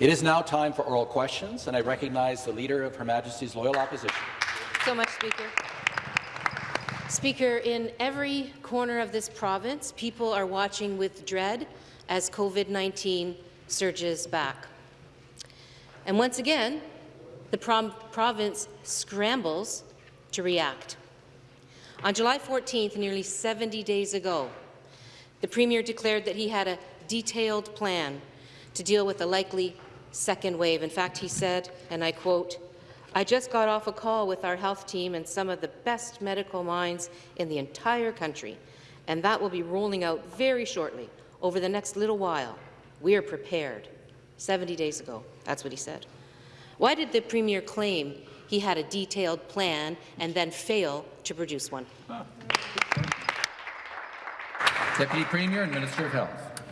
It is now time for oral questions, and I recognize the Leader of Her Majesty's Loyal Opposition. So much, Speaker. Speaker, in every corner of this province, people are watching with dread as COVID-19 surges back. And once again, the province scrambles to react. On July 14th, nearly 70 days ago, the Premier declared that he had a detailed plan to deal with a likely second wave. In fact, he said, and I quote, I just got off a call with our health team and some of the best medical minds in the entire country, and that will be rolling out very shortly over the next little while. We are prepared. 70 days ago, that's what he said. Why did the Premier claim he had a detailed plan and then fail to produce one? Deputy Premier and Minister of Health.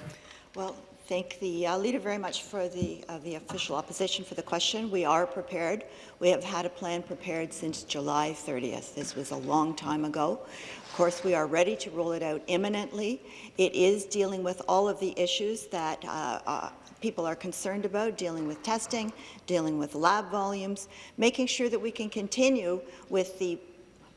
Well, thank the uh, leader very much for the, uh, the official opposition for the question. We are prepared. We have had a plan prepared since July 30th. This was a long time ago. Of course, we are ready to roll it out imminently. It is dealing with all of the issues that uh, uh people are concerned about, dealing with testing, dealing with lab volumes, making sure that we can continue with the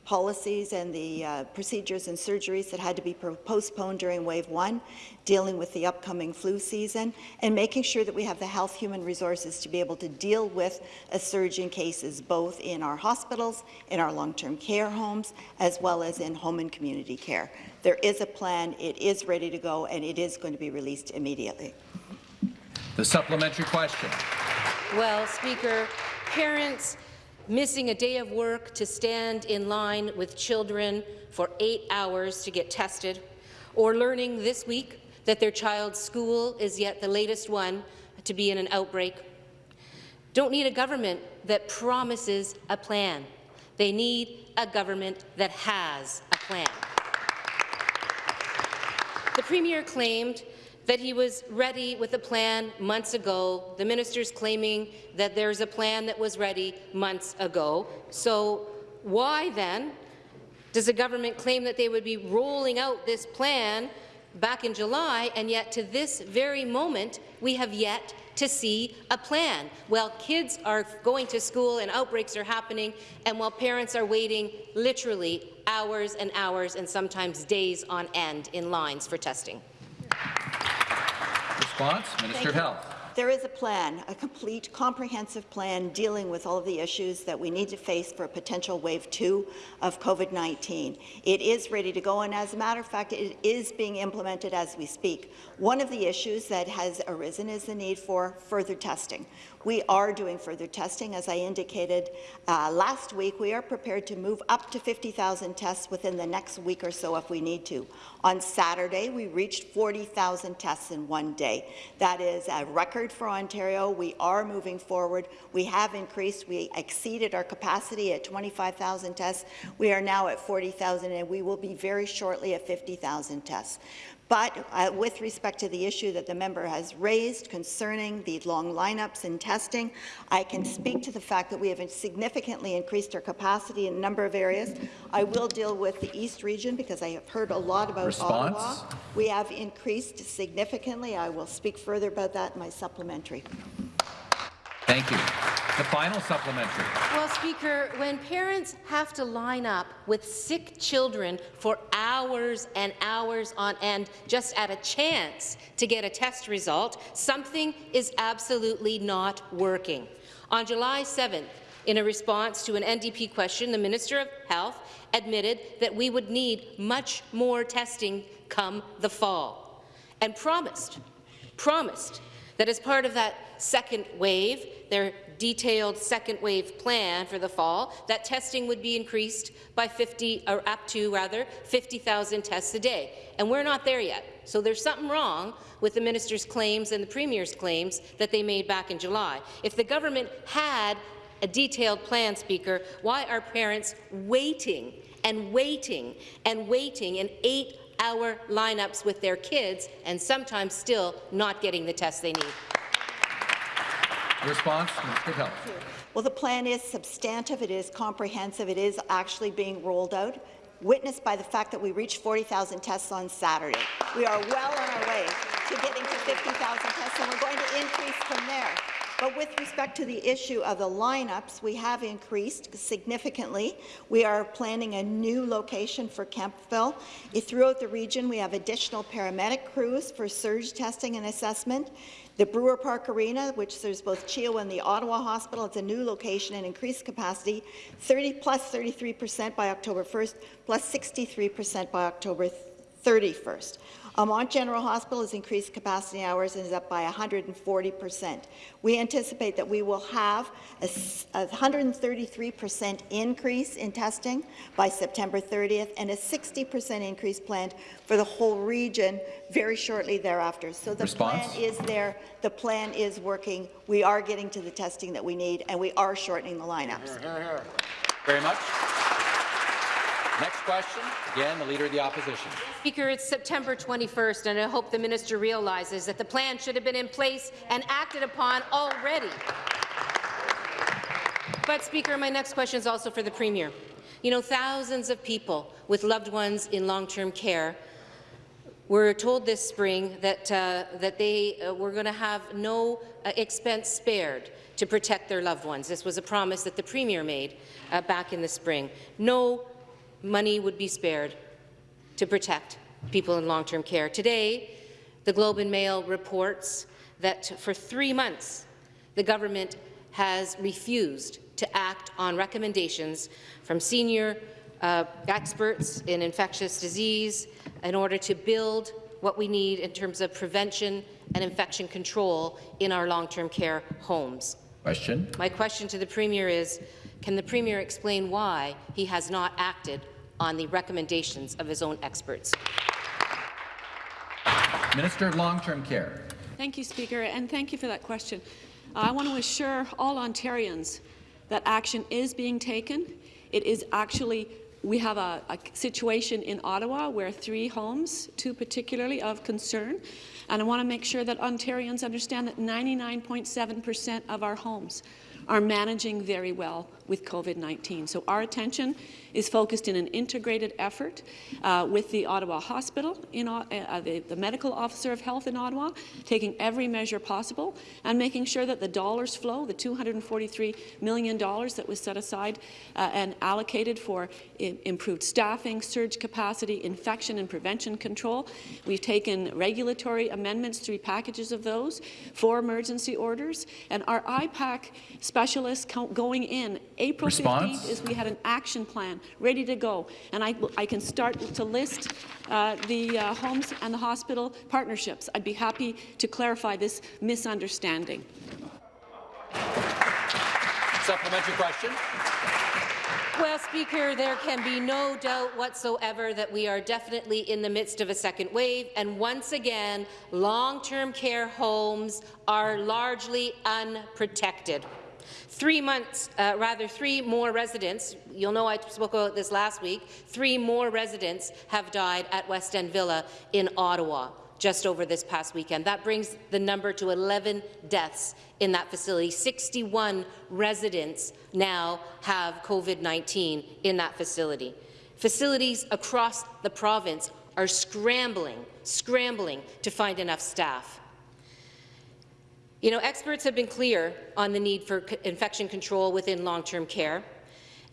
policies and the uh, procedures and surgeries that had to be postponed during wave one, dealing with the upcoming flu season, and making sure that we have the health human resources to be able to deal with a surge in cases both in our hospitals, in our long-term care homes, as well as in home and community care. There is a plan, it is ready to go, and it is going to be released immediately. The supplementary question. Well, Speaker, parents missing a day of work to stand in line with children for eight hours to get tested, or learning this week that their child's school is yet the latest one to be in an outbreak. Don't need a government that promises a plan. They need a government that has a plan. The Premier claimed that he was ready with a plan months ago. The minister's claiming that there's a plan that was ready months ago. So why then does the government claim that they would be rolling out this plan back in July, and yet to this very moment we have yet to see a plan. While kids are going to school and outbreaks are happening, and while parents are waiting literally hours and hours and sometimes days on end in lines for testing. Response, Minister of Health. There is a plan, a complete, comprehensive plan dealing with all of the issues that we need to face for a potential wave two of COVID-19. It is ready to go, and as a matter of fact, it is being implemented as we speak. One of the issues that has arisen is the need for further testing. We are doing further testing. As I indicated uh, last week, we are prepared to move up to 50,000 tests within the next week or so if we need to. On Saturday, we reached 40,000 tests in one day. That is a record for Ontario. We are moving forward. We have increased. We exceeded our capacity at 25,000 tests. We are now at 40,000, and we will be very shortly at 50,000 tests. But uh, with respect to the issue that the member has raised concerning the long lineups in testing, I can speak to the fact that we have significantly increased our capacity in a number of areas. I will deal with the East region because I have heard a lot about Response. Ottawa. We have increased significantly. I will speak further about that in my supplementary. Thank you. The final supplementary. Well, Speaker, when parents have to line up with sick children for hours and hours on end just at a chance to get a test result, something is absolutely not working. On July 7th, in a response to an NDP question, the Minister of Health admitted that we would need much more testing come the fall and promised, promised that as part of that second wave, their detailed second wave plan for the fall, that testing would be increased by 50, or up to rather, 50,000 tests a day. And we're not there yet. So there's something wrong with the minister's claims and the premier's claims that they made back in July. If the government had a detailed plan, Speaker, why are parents waiting and waiting and waiting in eight-hour lineups with their kids and sometimes still not getting the tests they need? Response, Minister Health. Well, the plan is substantive, it is comprehensive, it is actually being rolled out, witnessed by the fact that we reached 40,000 tests on Saturday. We are well on our way to getting to 50,000 tests, and we're going to increase from there. But with respect to the issue of the lineups, we have increased significantly. We are planning a new location for Kemptville. Throughout the region, we have additional paramedic crews for surge testing and assessment. The Brewer Park Arena, which there's both CHEO and the Ottawa Hospital, it's a new location and increased capacity, 30 plus 33 percent by October 1st, plus 63 percent by October 31st. Um, Almonte General Hospital has increased capacity hours and is up by 140 percent. We anticipate that we will have a 133 percent increase in testing by September 30th and a 60 percent increase planned for the whole region very shortly thereafter. So the Response? plan is there, the plan is working, we are getting to the testing that we need, and we are shortening the lineups. Very much. Next question, again, the Leader of the Opposition. Speaker, it's September 21st, and I hope the minister realizes that the plan should have been in place and acted upon already. But, Speaker, my next question is also for the Premier. You know, thousands of people with loved ones in long-term care were told this spring that, uh, that they uh, were going to have no uh, expense spared to protect their loved ones. This was a promise that the Premier made uh, back in the spring. No money would be spared to protect people in long-term care. Today, the Globe and Mail reports that for three months, the government has refused to act on recommendations from senior uh, experts in infectious disease in order to build what we need in terms of prevention and infection control in our long-term care homes. Question. My question to the Premier is, can the Premier explain why he has not acted on the recommendations of his own experts? Minister of Long-Term Care. Thank you, Speaker, and thank you for that question. I want to assure all Ontarians that action is being taken. It is actually we have a, a, situation in Ottawa where three homes, two particularly of concern, and I want to make sure that Ontarians understand that 99.7 percent of our homes are managing very well with COVID-19. So our attention is focused in an integrated effort uh, with the Ottawa Hospital, in, uh, uh, the, the, medical officer of health in Ottawa, taking every measure possible and making sure that the dollars flow, the $243 million that was set aside uh, and allocated for improved staffing, surge capacity, infection and prevention control. We've taken regulatory amendments, three packages of those, four emergency orders, and our IPAC specialists going in April Response? 15th is we had an action plan ready to go, and I, I can start to list uh, the uh, homes and the hospital partnerships. I'd be happy to clarify this misunderstanding. Supplementary question. Well, Speaker, there can be no doubt whatsoever that we are definitely in the midst of a second wave, and once again, long-term care homes are largely unprotected. Three months, uh, rather three more residents, you'll know I spoke about this last week, three more residents have died at West End Villa in Ottawa just over this past weekend. That brings the number to 11 deaths in that facility. 61 residents now have COVID-19 in that facility. Facilities across the province are scrambling, scrambling to find enough staff. You know, experts have been clear on the need for infection control within long-term care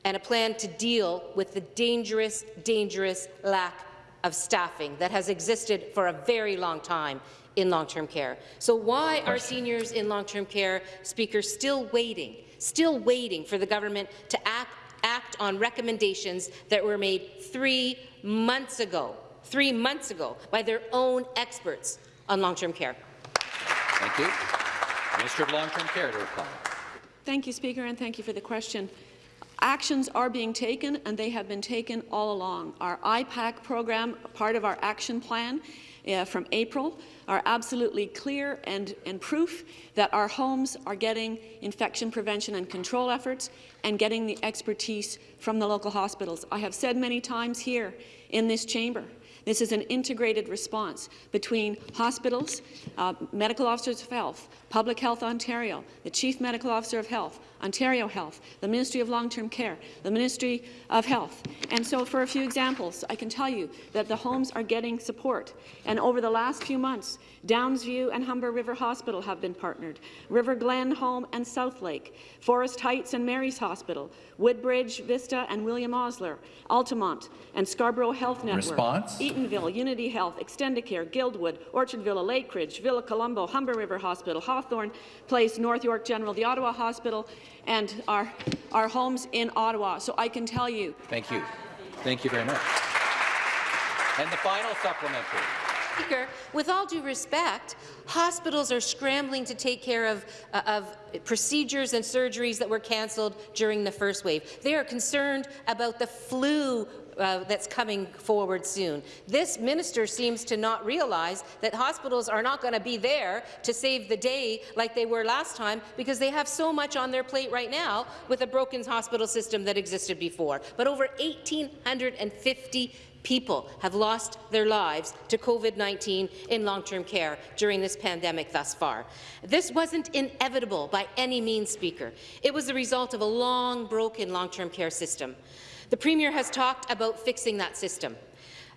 and a plan to deal with the dangerous, dangerous lack of staffing that has existed for a very long time in long-term care. So why are seniors in long-term care, Speaker, still waiting, still waiting for the government to act, act on recommendations that were made three months ago, three months ago, by their own experts on long-term care? Thank you. Minister of Long-Term Care to reply. Thank you, Speaker, and thank you for the question. Actions are being taken, and they have been taken all along. Our IPAC program, part of our action plan uh, from April, are absolutely clear and, and proof that our homes are getting infection prevention and control efforts and getting the expertise from the local hospitals. I have said many times here in this chamber This is an integrated response between hospitals, uh, medical officers of health, Public Health Ontario, the Chief Medical Officer of Health, Ontario Health, the Ministry of Long-Term Care, the Ministry of Health. And so for a few examples, I can tell you that the homes are getting support. And over the last few months, Downsview and Humber River Hospital have been partnered, River Glen Home and South Lake, Forest Heights and Mary's Hospital, Woodbridge, Vista and William Osler, Altamont and Scarborough Health Network, Response? Eatonville, Unity Health, Extendicare, Guildwood, Orchardville, Lakeridge, Villa Colombo, Humber River Hospital, Hawthorne Place, North York General, the Ottawa Hospital, and our, our homes in Ottawa. So I can tell you Thank you. Thank you very much. And the final supplementary. Speaker, with all due respect, hospitals are scrambling to take care of, uh, of procedures and surgeries that were cancelled during the first wave. They are concerned about the flu uh, that's coming forward soon. This minister seems to not realize that hospitals are not going to be there to save the day like they were last time because they have so much on their plate right now with a broken hospital system that existed before. But over 1,850 people have lost their lives to COVID-19 in long-term care during this pandemic thus far. This wasn't inevitable by any means, Speaker. It was the result of a long, broken long-term care system. The Premier has talked about fixing that system,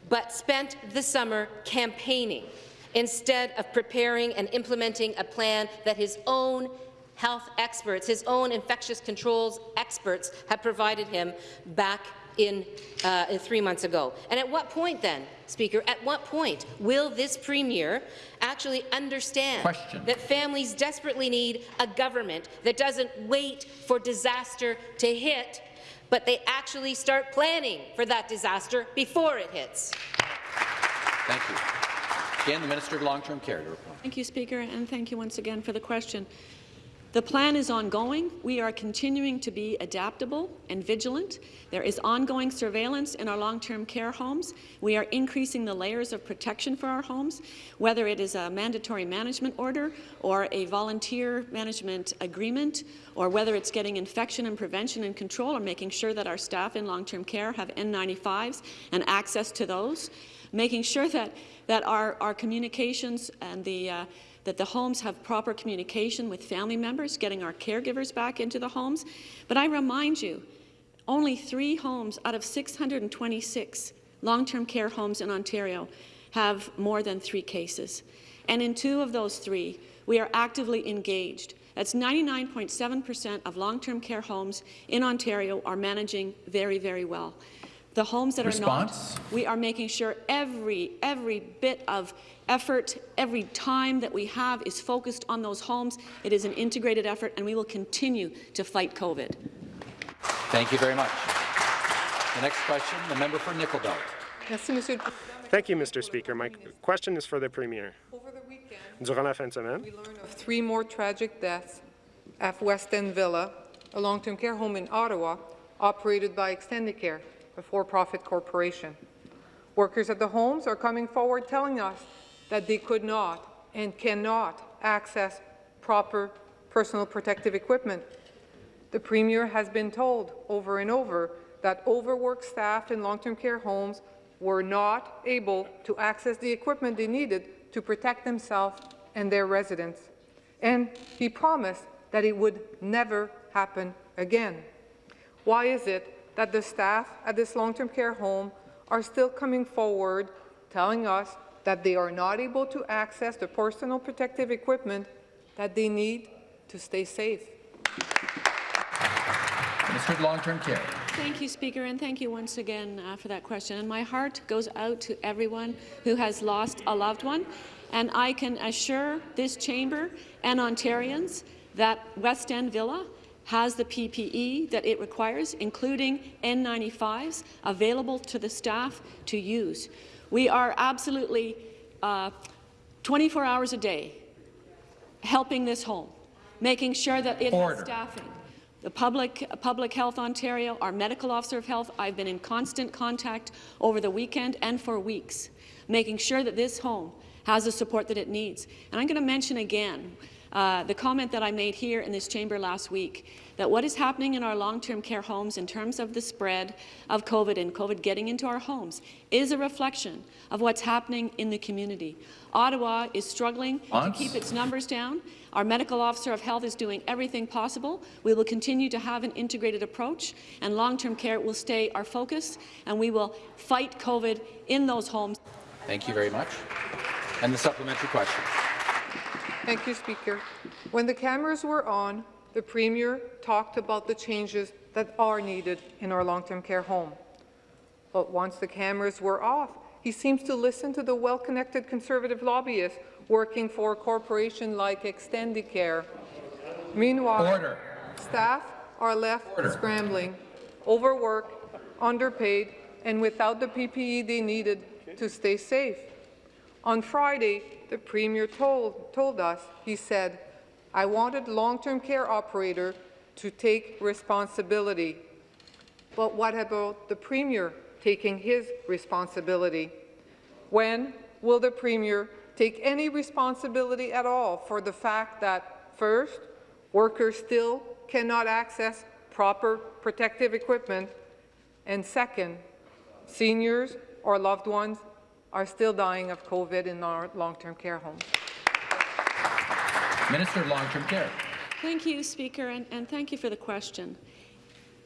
but spent the summer campaigning instead of preparing and implementing a plan that his own health experts, his own infectious controls experts have provided him back in, uh, in three months ago. And at what point then, Speaker, at what point will this Premier actually understand Question. that families desperately need a government that doesn't wait for disaster to hit but they actually start planning for that disaster before it hits. Thank you. Again, the Minister of Long-Term Care to reply. Thank you, Speaker, and thank you once again for the question. The plan is ongoing. We are continuing to be adaptable and vigilant. There is ongoing surveillance in our long-term care homes. We are increasing the layers of protection for our homes, whether it is a mandatory management order or a volunteer management agreement, or whether it's getting infection and prevention and control or making sure that our staff in long-term care have N95s and access to those, making sure that, that our, our communications and the uh, that the homes have proper communication with family members, getting our caregivers back into the homes. But I remind you, only three homes out of 626 long-term care homes in Ontario have more than three cases. And in two of those three, we are actively engaged. That's 99.7 percent of long-term care homes in Ontario are managing very, very well. The homes that Response? are not, we are making sure every, every bit of effort, every time that we have is focused on those homes. It is an integrated effort, and we will continue to fight COVID. Thank you very much. The next question, the member for Nickel Belt. Merci, Monsieur Thank you, Mr. Speaker. My question is for the Premier. Over the weekend, Durant la fin de semaine, we learned of three more tragic deaths at West End Villa, a long-term care home in Ottawa, operated by Extendicare, a for-profit corporation. Workers at the homes are coming forward telling us that they could not and cannot access proper personal protective equipment. The Premier has been told over and over that overworked staff in long-term care homes were not able to access the equipment they needed to protect themselves and their residents. And he promised that it would never happen again. Why is it that the staff at this long-term care home are still coming forward telling us that they are not able to access the personal protective equipment that they need to stay safe? Minister of Long-Term Care. Thank you, Speaker, and thank you once again uh, for that question. And my heart goes out to everyone who has lost a loved one, and I can assure this chamber and Ontarians that West End Villa has the PPE that it requires, including N95s, available to the staff to use. We are absolutely uh, 24 hours a day helping this home, making sure that it Order. has staffing. The public, Public Health Ontario, our medical officer of health, I've been in constant contact over the weekend and for weeks, making sure that this home has the support that it needs. And I'm going to mention again uh, the comment that I made here in this chamber last week, that what is happening in our long-term care homes in terms of the spread of COVID and COVID getting into our homes is a reflection of what's happening in the community. Ottawa is struggling Once. to keep its numbers down. Our medical officer of health is doing everything possible. We will continue to have an integrated approach, and long-term care will stay our focus, and we will fight COVID in those homes. Thank you very much. And the supplementary question. Thank you, Speaker. When the cameras were on, the Premier talked about the changes that are needed in our long-term care home. But once the cameras were off, he seems to listen to the well-connected Conservative lobbyists working for a corporation like Extendicare. Meanwhile, Order. staff are left Order. scrambling, overworked, underpaid, and without the PPE they needed to stay safe. On Friday, the Premier told, told us, he said, I wanted long-term care operator to take responsibility. But what about the Premier taking his responsibility? When will the Premier take any responsibility at all for the fact that, first, workers still cannot access proper protective equipment, and second, seniors or loved ones are still dying of COVID in our long-term care homes? Minister of Long-Term Care. Thank you, Speaker, and, and thank you for the question.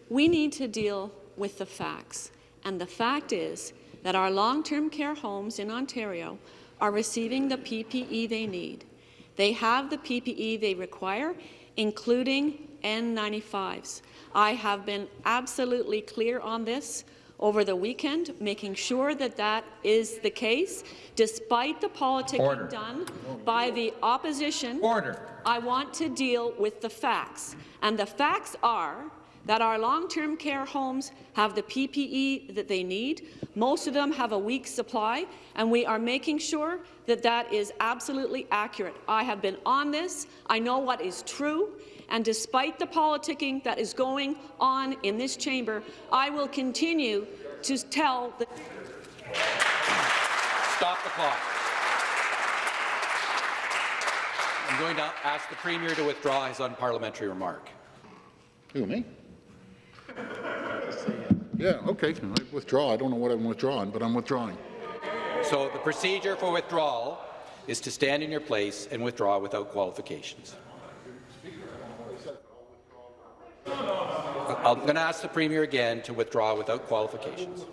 We need to deal with the facts, and the fact is that our long-term care homes in Ontario are receiving the PPE they need. They have the PPE they require, including N95s. I have been absolutely clear on this over the weekend, making sure that that is the case, despite the politicking Order. done by the opposition. Order. I want to deal with the facts. And the facts are that our long-term care homes have the PPE that they need. Most of them have a week's supply, and we are making sure that that is absolutely accurate. I have been on this. I know what is true. And despite the politicking that is going on in this chamber, I will continue to tell the Stop the clock. I'm going to ask the Premier to withdraw his unparliamentary remark. Who, me? Yeah, okay, I withdraw. I don't know what I'm withdrawing, but I'm withdrawing. So the procedure for withdrawal is to stand in your place and withdraw without qualifications. I'm going to ask the Premier again to withdraw without qualifications.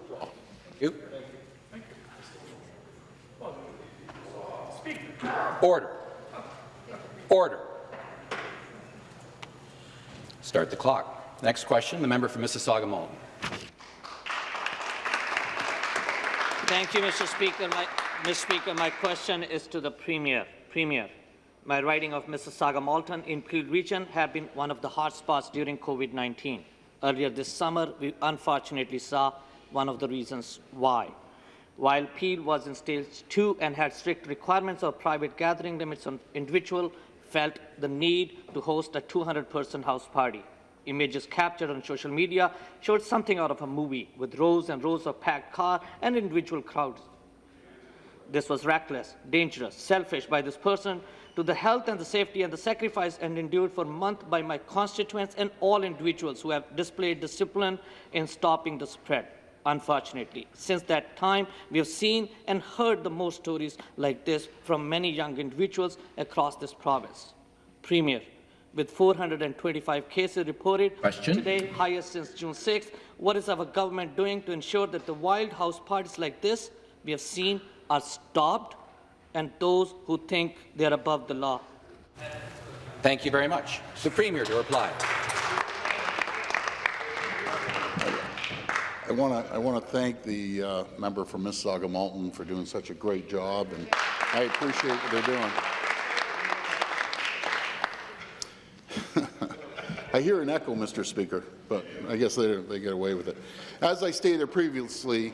You. Order. Order. Start the clock. Next question, the member for Mississauga Malton. Thank you, Mr. Speaker. My, Mr. Speaker, my question is to the Premier. Premier, my riding of Mississauga Malton in Peel Region have been one of the hotspots during COVID-19. Earlier this summer, we unfortunately saw one of the reasons why. While Peel was in stage two and had strict requirements of private gathering limits on individual, felt the need to host a 200-person house party. Images captured on social media showed something out of a movie, with rows and rows of packed cars and individual crowds. This was reckless, dangerous, selfish by this person to the health and the safety and the sacrifice and endured for months by my constituents and all individuals who have displayed discipline in stopping the spread. Unfortunately, since that time, we have seen and heard the most stories like this from many young individuals across this province. Premier, with 425 cases reported Question. today, highest since June 6th, what is our government doing to ensure that the wild house parties like this we have seen are stopped and those who think they are above the law? Thank you very much. The Premier to reply. I want to I want to thank the uh, member from Mississauga Malton for doing such a great job, and I appreciate what they're doing. I hear an echo, Mr. Speaker, but I guess they, they get away with it. As I stated previously,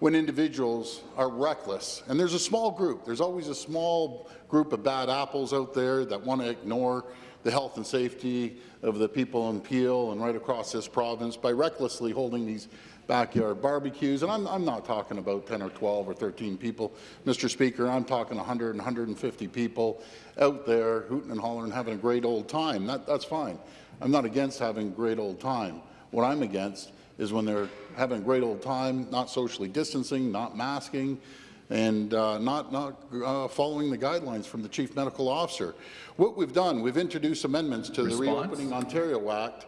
when individuals are reckless, and there's a small group, there's always a small group of bad apples out there that want to ignore the health and safety of the people in Peel and right across this province by recklessly holding these backyard barbecues, and I'm, I'm not talking about 10 or 12 or 13 people, Mr. Speaker, I'm talking 100 and 150 people out there hooting and hollering, having a great old time. That, that's fine. I'm not against having a great old time. What I'm against is when they're having a great old time, not socially distancing, not masking, and uh, not, not uh, following the guidelines from the Chief Medical Officer. What we've done, we've introduced amendments to Response? the Reopening Ontario Act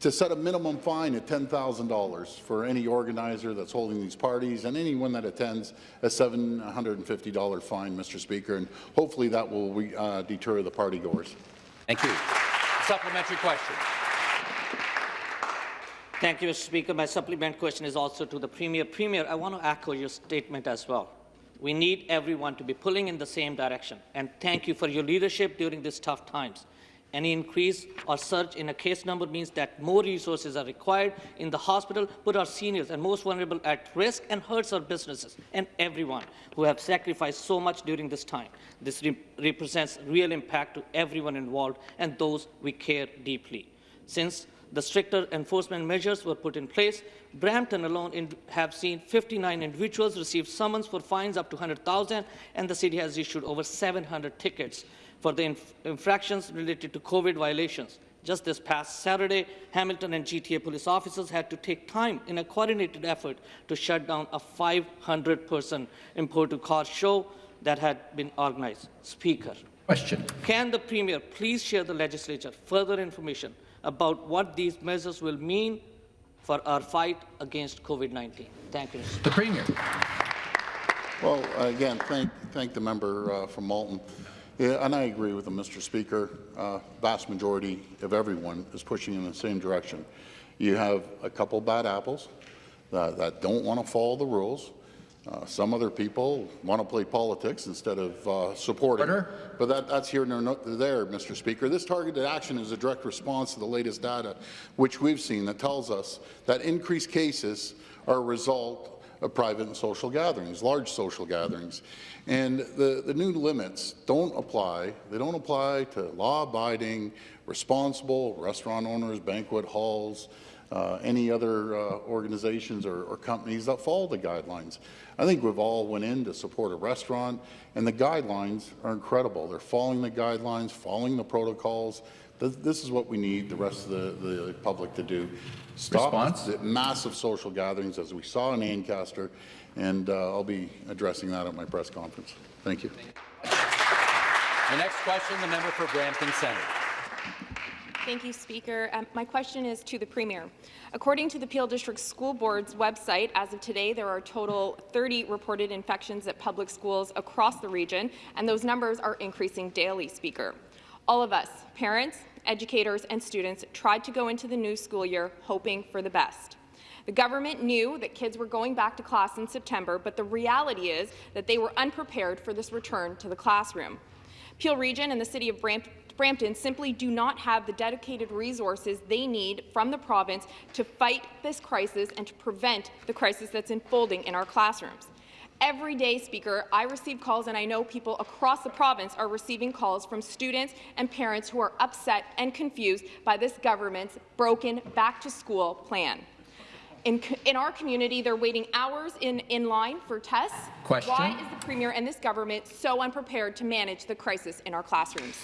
to set a minimum fine at $10,000 for any organizer that's holding these parties and anyone that attends a $750 fine, Mr. Speaker, and hopefully that will uh, deter the party goers. Thank you. Supplementary question. Thank you, Mr. Speaker. My supplement question is also to the Premier. Premier, I want to echo your statement as well. We need everyone to be pulling in the same direction, and thank you for your leadership during these tough times. Any increase or surge in a case number means that more resources are required in the hospital, put our seniors and most vulnerable at risk and hurts our businesses and everyone who have sacrificed so much during this time. This re represents real impact to everyone involved and those we care deeply. Since the stricter enforcement measures were put in place, Brampton alone in, have seen 59 individuals receive summons for fines up to 100,000, and the city has issued over 700 tickets for the inf infractions related to COVID violations. Just this past Saturday, Hamilton and GTA police officers had to take time in a coordinated effort to shut down a 500-person imported car show that had been organized. Speaker, Question. can the Premier please share the legislature further information about what these measures will mean for our fight against COVID-19? Thank you. The Premier. Well, again, thank, thank the member uh, from Malton. Yeah, and I agree with him, Mr. Speaker. Uh, vast majority of everyone is pushing in the same direction. You have a couple bad apples that, that don't want to follow the rules. Uh, some other people want to play politics instead of uh, supporting. Order. But that, that's here nor there, Mr. Speaker. This targeted action is a direct response to the latest data, which we've seen, that tells us that increased cases are a result of private and social gatherings, large social gatherings. And the, the new limits don't apply. They don't apply to law-abiding, responsible restaurant owners, banquet halls, uh, any other uh, organizations or, or, companies that follow the guidelines. I think we've all went in to support a restaurant, and the guidelines are incredible. They're following the guidelines, following the protocols. This, this is what we need the rest of the, the public to do. Stop Response? massive social gatherings, as we saw in Ancaster, and uh, I'll be addressing that at my press conference. Thank you. The next question, the member for Brampton Centre. Thank you, Speaker. Um, my question is to the Premier. According to the Peel District School Board's website, as of today, there are a total 30 reported infections at public schools across the region, and those numbers are increasing daily, Speaker. All of us, parents, educators and students, tried to go into the new school year hoping for the best. The government knew that kids were going back to class in September, but the reality is that they were unprepared for this return to the classroom. Peel Region and the City of Brampton Brampton simply do not have the dedicated resources they need from the province to fight this crisis and to prevent the crisis that's unfolding in our classrooms. Every day, Speaker, I receive calls, and I know people across the province are receiving calls from students and parents who are upset and confused by this government's broken back-to-school plan. In, in, our community, they're waiting hours in, in line for tests. Question. Why is the Premier and this government so unprepared to manage the crisis in our classrooms?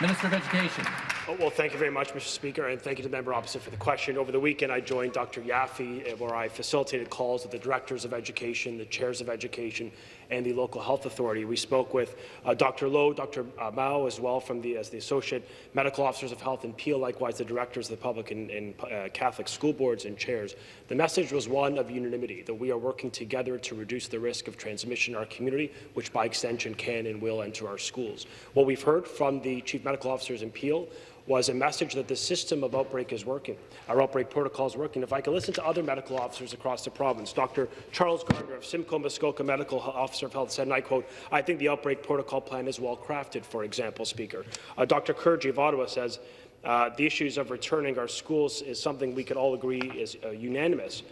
Minister of Education. Oh, well, thank you very much, Mr. Speaker, and thank you to the member opposite for the question. Over the weekend, I joined Dr. Yaffe, uh, where I facilitated calls with the directors of education, the chairs of education, and the local health authority. We spoke with uh, Dr. Loh, Dr. Uh, Mao as well from the, as the associate medical officers of health and Peel, likewise the directors of the public and, and uh, Catholic school boards and chairs. The message was one of unanimity, that we are working together to reduce the risk of transmission in our community, which by extension can and will enter our schools. What we've heard from the chief medical officers in Peel was a message that the system of outbreak is working. Our outbreak protocol is working. If I can listen to other medical officers across the province, Dr. Charles Gardner of Simcoe Muskoka Medical Officer of Health said, and I quote, I think the outbreak protocol plan is well crafted, for example, Speaker. Uh, Dr. Kurji of Ottawa says, uh, the issues of returning our schools is something we could all agree is uh, unanimous.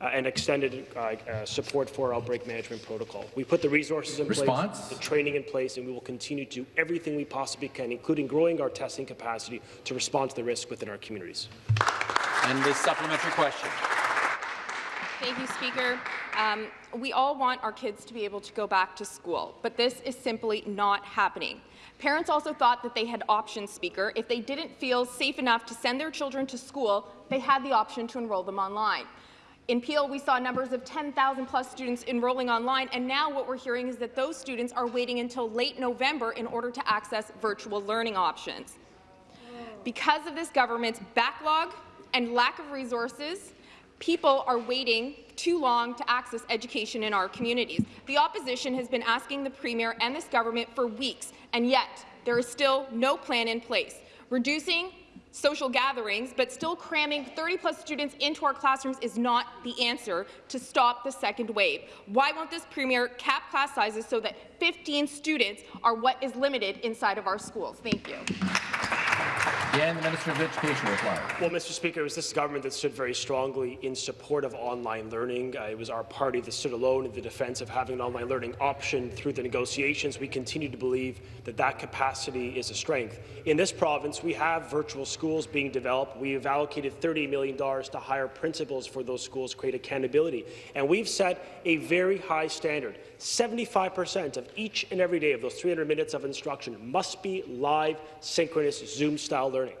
Uh, and extended uh, uh, support for our outbreak management protocol. We put the resources in Response? place, the training in place, and we will continue to do everything we possibly can, including growing our testing capacity to respond to the risk within our communities. And the supplementary question. Thank you, Speaker. Um, we all want our kids to be able to go back to school, but this is simply not happening. Parents also thought that they had options, Speaker. If they didn't feel safe enough to send their children to school, they had the option to enroll them online. In Peel, we saw numbers of 10,000 plus students enrolling online, and now what we're hearing is that those students are waiting until late November in order to access virtual learning options. Because of this government's backlog and lack of resources, people are waiting too long to access education in our communities. The opposition has been asking the Premier and this government for weeks, and yet there is still no plan in place. Reducing social gatherings, but still cramming 30-plus students into our classrooms is not the answer to stop the second wave. Why won't this Premier cap class sizes so that 15 students are what is limited inside of our schools? Thank you. Again, the Minister of Education. Well, Mr. Speaker, it was this government that stood very strongly in support of online learning. Uh, it was our party that stood alone in the defence of having an online learning option through the negotiations. We continue to believe that that capacity is a strength. In this province, we have virtual schools being developed. We have allocated $30 million to hire principals for those schools, create accountability. And we've set a very high standard. 75% of each and every day of those 300 minutes of instruction must be live, synchronous, Zoom-style learning.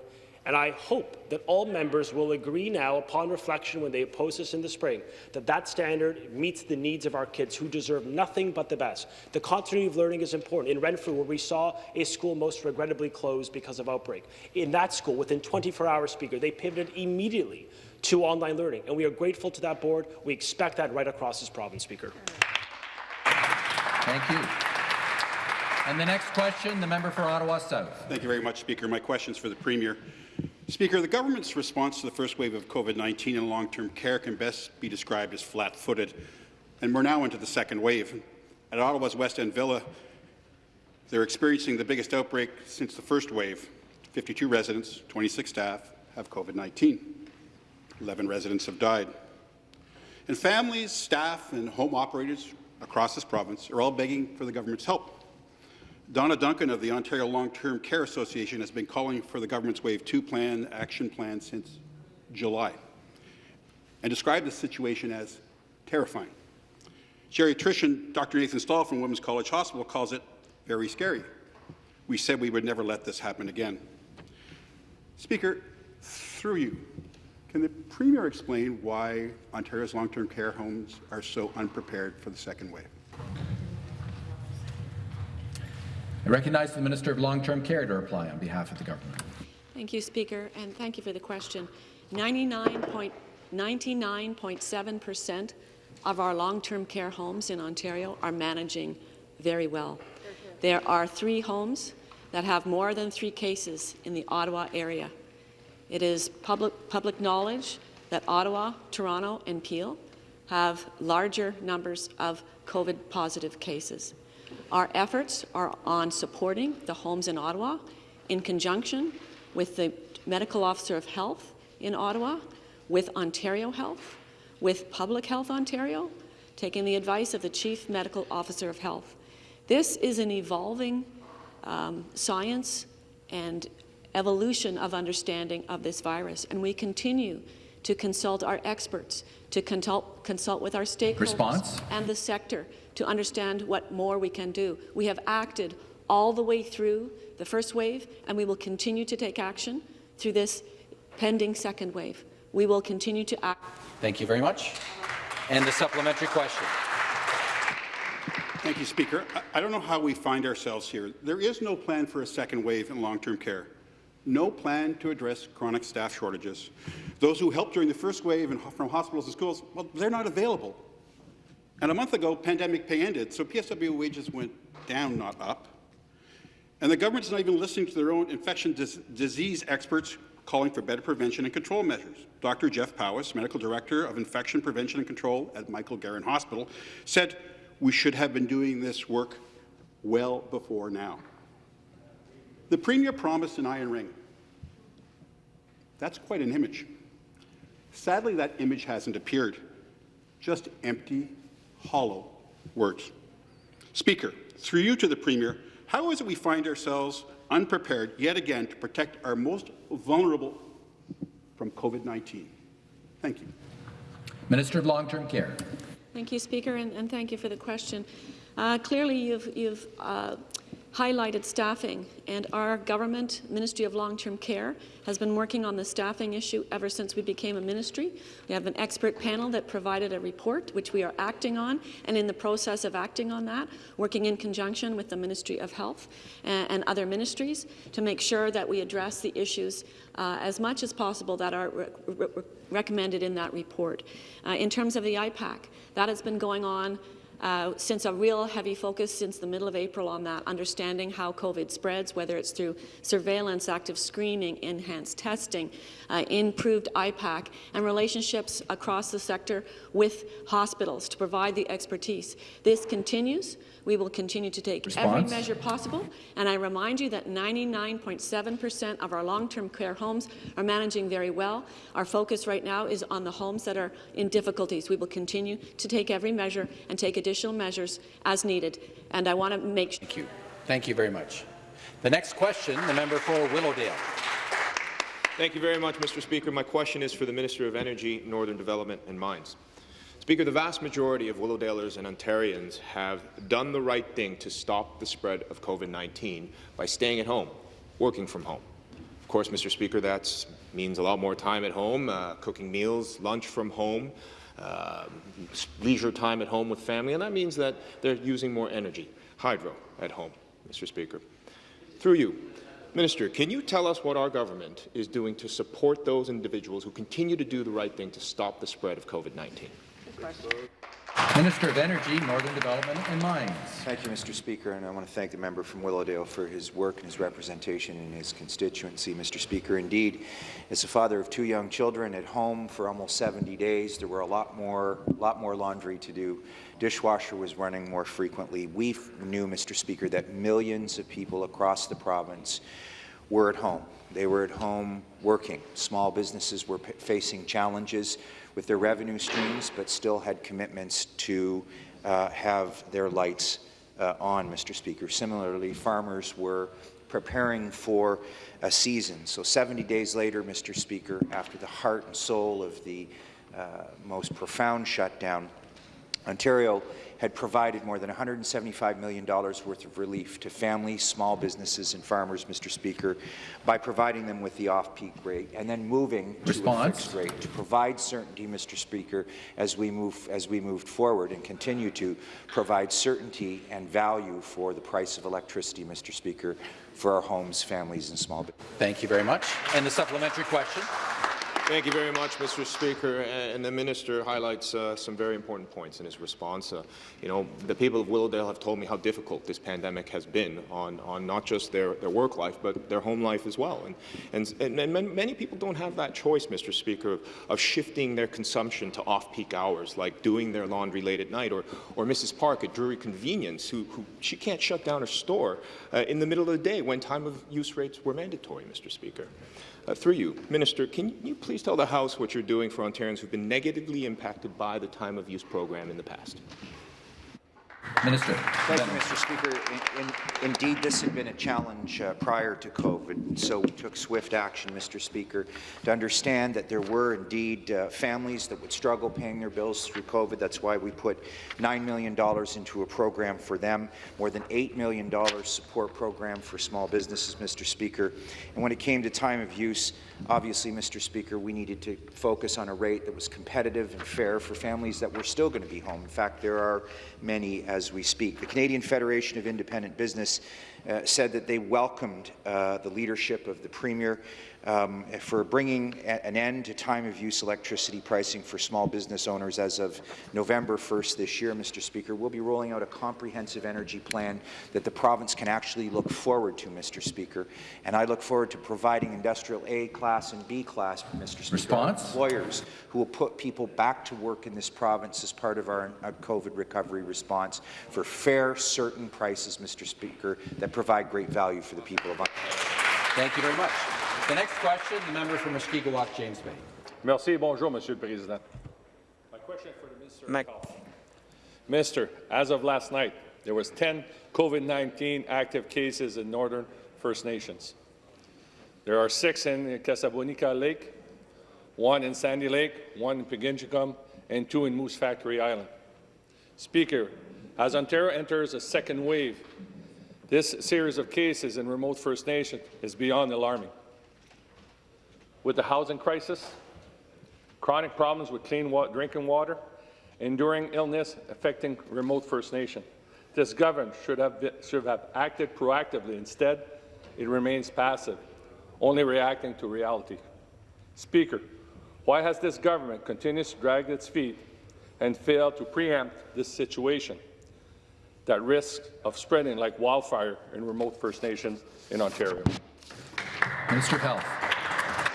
And I hope that all members will agree now, upon reflection when they oppose this in the spring, that that standard meets the needs of our kids who deserve nothing but the best. The continuity of learning is important. In Renfrew, where we saw a school most regrettably closed because of outbreak, in that school, within 24 hours, Speaker, they pivoted immediately to online learning. And we are grateful to that board. We expect that right across this province, Speaker. Thank you. And the next question, the member for Ottawa South. Thank you very much, Speaker. My question is for the Premier. Speaker, the government's response to the first wave of COVID-19 in long-term care can best be described as flat-footed, and we're now into the second wave. At Ottawa's West End Villa, they're experiencing the biggest outbreak since the first wave. 52 residents, 26 staff have COVID-19. 11 residents have died. And families, staff, and home operators across this province are all begging for the government's help. Donna Duncan of the Ontario Long-Term Care Association has been calling for the government's Wave 2 plan, action plan, since July, and described the situation as terrifying. Geriatrician Dr. Nathan Stall from Women's College Hospital calls it very scary. We said we would never let this happen again. Speaker, through you, can the Premier explain why Ontario's long-term care homes are so unprepared for the second wave? I recognize the Minister of Long-Term Care to reply on behalf of the government. Thank you, Speaker, and thank you for the question. 99.99.7 percent of our long-term care homes in Ontario are managing very well. There are three homes that have more than three cases in the Ottawa area. It is public, public knowledge that Ottawa, Toronto, and Peel have larger numbers of COVID-positive cases. Our efforts are on supporting the homes in Ottawa in conjunction with the Medical Officer of Health in Ottawa, with Ontario Health, with Public Health Ontario, taking the advice of the Chief Medical Officer of Health. This is an evolving um, science and evolution of understanding of this virus, and we continue to consult our experts, to consult, consult with our stakeholders Response? and the sector to understand what more we can do. We have acted all the way through the first wave, and we will continue to take action through this pending second wave. We will continue to act. Thank you very much. And the supplementary question. Thank you, Speaker. I, I don't know how we find ourselves here. There is no plan for a second wave in long-term care. No plan to address chronic staff shortages. Those who helped during the first wave and from hospitals and schools, well, they're not available. And a month ago, pandemic pay ended, so PSW wages went down, not up. And the government's not even listening to their own infection dis disease experts calling for better prevention and control measures. Dr. Jeff Powis, Medical Director of Infection Prevention and Control at Michael Garron Hospital, said we should have been doing this work well before now. The Premier promised an iron ring. That's quite an image. Sadly, that image hasn't appeared. Just empty, hollow words. Speaker, through you to the Premier, how is it we find ourselves unprepared yet again to protect our most vulnerable from COVID-19? Thank you. Minister of Long-Term Care. Thank you, Speaker, and, and thank you for the question. Uh, clearly, you've, you've uh, highlighted staffing, and our government, Ministry of Long-Term Care, has been working on the staffing issue ever since we became a ministry. We have an expert panel that provided a report, which we are acting on, and in the process of acting on that, working in conjunction with the Ministry of Health and, and other ministries to make sure that we address the issues uh, as much as possible that are re re recommended in that report. Uh, in terms of the IPAC, that has been going on uh, since a real heavy focus since the middle of April on that, understanding how COVID spreads, whether it's through surveillance, active screening, enhanced testing, uh, improved IPAC, and relationships across the sector with hospitals to provide the expertise. This continues. We will continue to take Response? every measure possible, and I remind you that 99.7 percent of our long-term care homes are managing very well. Our focus right now is on the homes that are in difficulties. We will continue to take every measure and take additional measures as needed, and I want to make sure. Thank you. Thank you very much. The next question, the member for Willowdale. Thank you very much, Mr. Speaker. My question is for the Minister of Energy, Northern Development and Mines. Speaker, the vast majority of Willowdalers and Ontarians have done the right thing to stop the spread of COVID-19 by staying at home, working from home. Of course, Mr. Speaker, that means a lot more time at home, uh, cooking meals, lunch from home, uh, leisure time at home with family, and that means that they're using more energy, hydro, at home, Mr. Speaker. Through you, Minister, can you tell us what our government is doing to support those individuals who continue to do the right thing to stop the spread of COVID-19? Minister of Energy, Northern Development and Mines. Thank you, Mr. Speaker, and I want to thank the member from Willowdale for his work and his representation in his constituency, Mr. Speaker. Indeed, as a father of two young children at home for almost 70 days, there were a lot more, lot more laundry to do. Dishwasher was running more frequently. We knew, Mr. Speaker, that millions of people across the province were at home. They were at home working. Small businesses were facing challenges with their revenue streams, but still had commitments to uh, have their lights uh, on, Mr. Speaker. Similarly, farmers were preparing for a season. So 70 days later, Mr. Speaker, after the heart and soul of the uh, most profound shutdown, Ontario had provided more than $175 million worth of relief to families, small businesses and farmers, Mr. Speaker, by providing them with the off-peak rate and then moving Response. to a fixed rate to provide certainty, Mr. Speaker, as we move as we moved forward and continue to provide certainty and value for the price of electricity, Mr. Speaker, for our homes, families and small businesses. Thank you very much. And the supplementary question. Thank you very much, Mr. Speaker. And the minister highlights uh, some very important points in his response. Uh, you know, the people of Willowdale have told me how difficult this pandemic has been on, on not just their, their work life, but their home life as well. And, and, and many people don't have that choice, Mr. Speaker, of, of shifting their consumption to off-peak hours, like doing their laundry late at night, or, or Mrs. Park at Drury Convenience, who, who she can't shut down her store uh, in the middle of the day when time of use rates were mandatory, Mr. Speaker. Uh, through you, Minister, can you please tell the House what you're doing for Ontarians who've been negatively impacted by the time of use program in the past? Minister. Thank you, Mr. Speaker. In, in, indeed, this had been a challenge uh, prior to COVID, so we took swift action, Mr. Speaker, to understand that there were indeed uh, families that would struggle paying their bills through COVID. That's why we put $9 million into a program for them, more than $8 million support program for small businesses, Mr. Speaker. And when it came to time of use, obviously, Mr. Speaker, we needed to focus on a rate that was competitive and fair for families that were still going to be home. In fact, there are many as we speak. The Canadian Federation of Independent Business uh, said that they welcomed uh, the leadership of the Premier um, for bringing an end to time-of-use electricity pricing for small business owners as of November 1st this year, Mr. Speaker. We'll be rolling out a comprehensive energy plan that the province can actually look forward to, Mr. Speaker. And I look forward to providing industrial A class and B class, Mr. Speaker, Response? employers who will put people back to work in this province as part of our COVID recovery response for fair, certain prices, Mr. Speaker, that provide great value for the people of Ontario. Thank you very much. The next question, the member from Mushkegowuk, James Bay. Merci. Bonjour, Monsieur le Président. My question for the Minister of Health. Minister, as of last night, there was 10 COVID-19 active cases in Northern First Nations. There are six in Kasabonika Lake, one in Sandy Lake, one in Pikangikum, and two in Moose Factory Island. Speaker, as Ontario enters a second wave, this series of cases in remote First Nations is beyond alarming. With the housing crisis, chronic problems with clean wa drinking water, enduring illness affecting remote First Nation, this government should have, should have acted proactively. Instead, it remains passive, only reacting to reality. Speaker, why has this government continued to drag its feet and failed to preempt this situation that risks of spreading like wildfire in remote First Nations in Ontario? Minister of Health.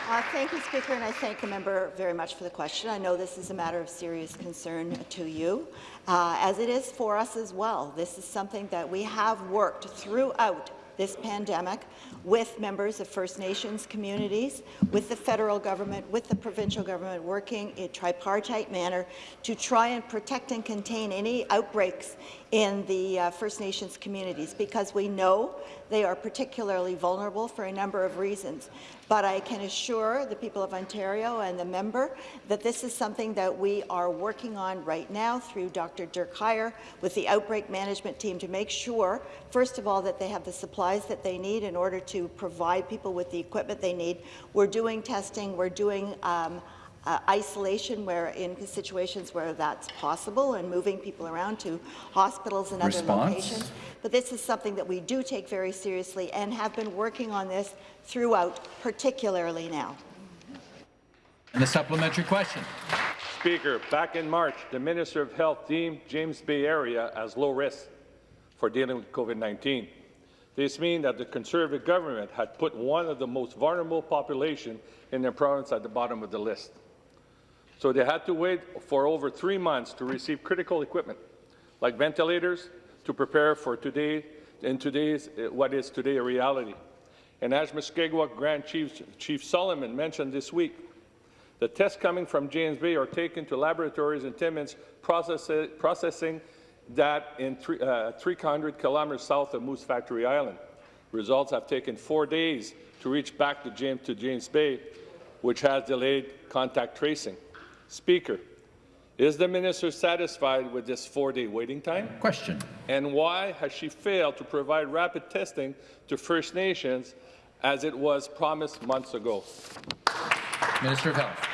Uh, thank you, Speaker, and I thank the member very much for the question. I know this is a matter of serious concern to you, uh, as it is for us as well. This is something that we have worked throughout this pandemic with members of First Nations communities, with the federal government, with the provincial government, working in a tripartite manner to try and protect and contain any outbreaks in the uh, First Nations communities because we know they are particularly vulnerable for a number of reasons. But I can assure the people of Ontario and the member that this is something that we are working on right now through Dr. Dirk Huyer with the outbreak management team to make sure, first of all, that they have the supplies that they need in order to provide people with the equipment they need. We're doing testing, we're doing um, uh, isolation where in situations where that's possible and moving people around to hospitals and Response? other locations. But this is something that we do take very seriously and have been working on this throughout, particularly now. And a supplementary question. Speaker, back in March, the Minister of Health deemed James Bay area as low risk for dealing with COVID-19. This means that the Conservative government had put one of the most vulnerable population in their province at the bottom of the list. So they had to wait for over three months to receive critical equipment, like ventilators, to prepare for today, in today's, what is today a reality. And as Mushkegowuk Grand Chief, Chief Solomon mentioned this week, the tests coming from James Bay are taken to laboratories in Timmins, process processing that in three, uh, 300 kilometers south of Moose Factory Island. Results have taken four days to reach back to James, to James Bay, which has delayed contact tracing. Speaker, is the minister satisfied with this four-day waiting time? Question. And why has she failed to provide rapid testing to First Nations as it was promised months ago? Minister of Health.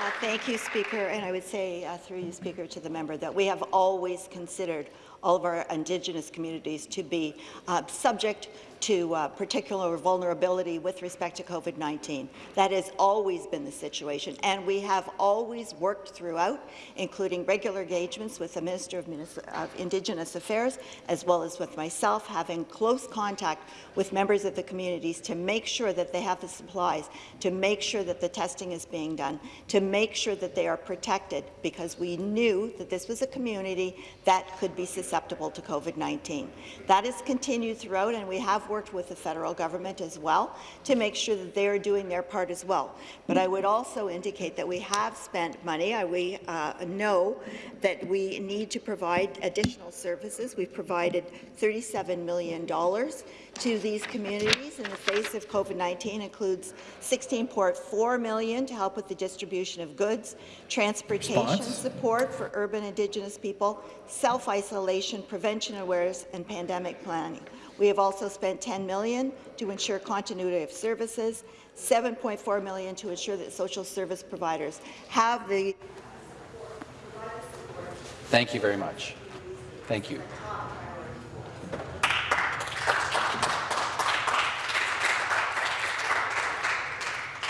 Uh, thank you, Speaker. And I would say, uh, through you, Speaker, to the member, that we have always considered all of our Indigenous communities to be uh, subject to uh, particular vulnerability with respect to COVID-19. That has always been the situation, and we have always worked throughout, including regular engagements with the Minister of, of Indigenous Affairs, as well as with myself, having close contact with members of the communities to make sure that they have the supplies, to make sure that the testing is being done, to make sure that they are protected, because we knew that this was a community that could be susceptible to COVID-19. That has continued throughout, and we have worked with the federal government as well to make sure that they are doing their part as well. But I would also indicate that we have spent money. I, we uh, know that we need to provide additional services. We've provided $37 million to these communities in the face of COVID-19 includes 16.4 million to help with the distribution of goods, transportation Response? support for urban Indigenous people, self-isolation, prevention awareness, and pandemic planning. We have also spent 10 million to ensure continuity of services, 7.4 million to ensure that social service providers have the Thank you very much. Thank you.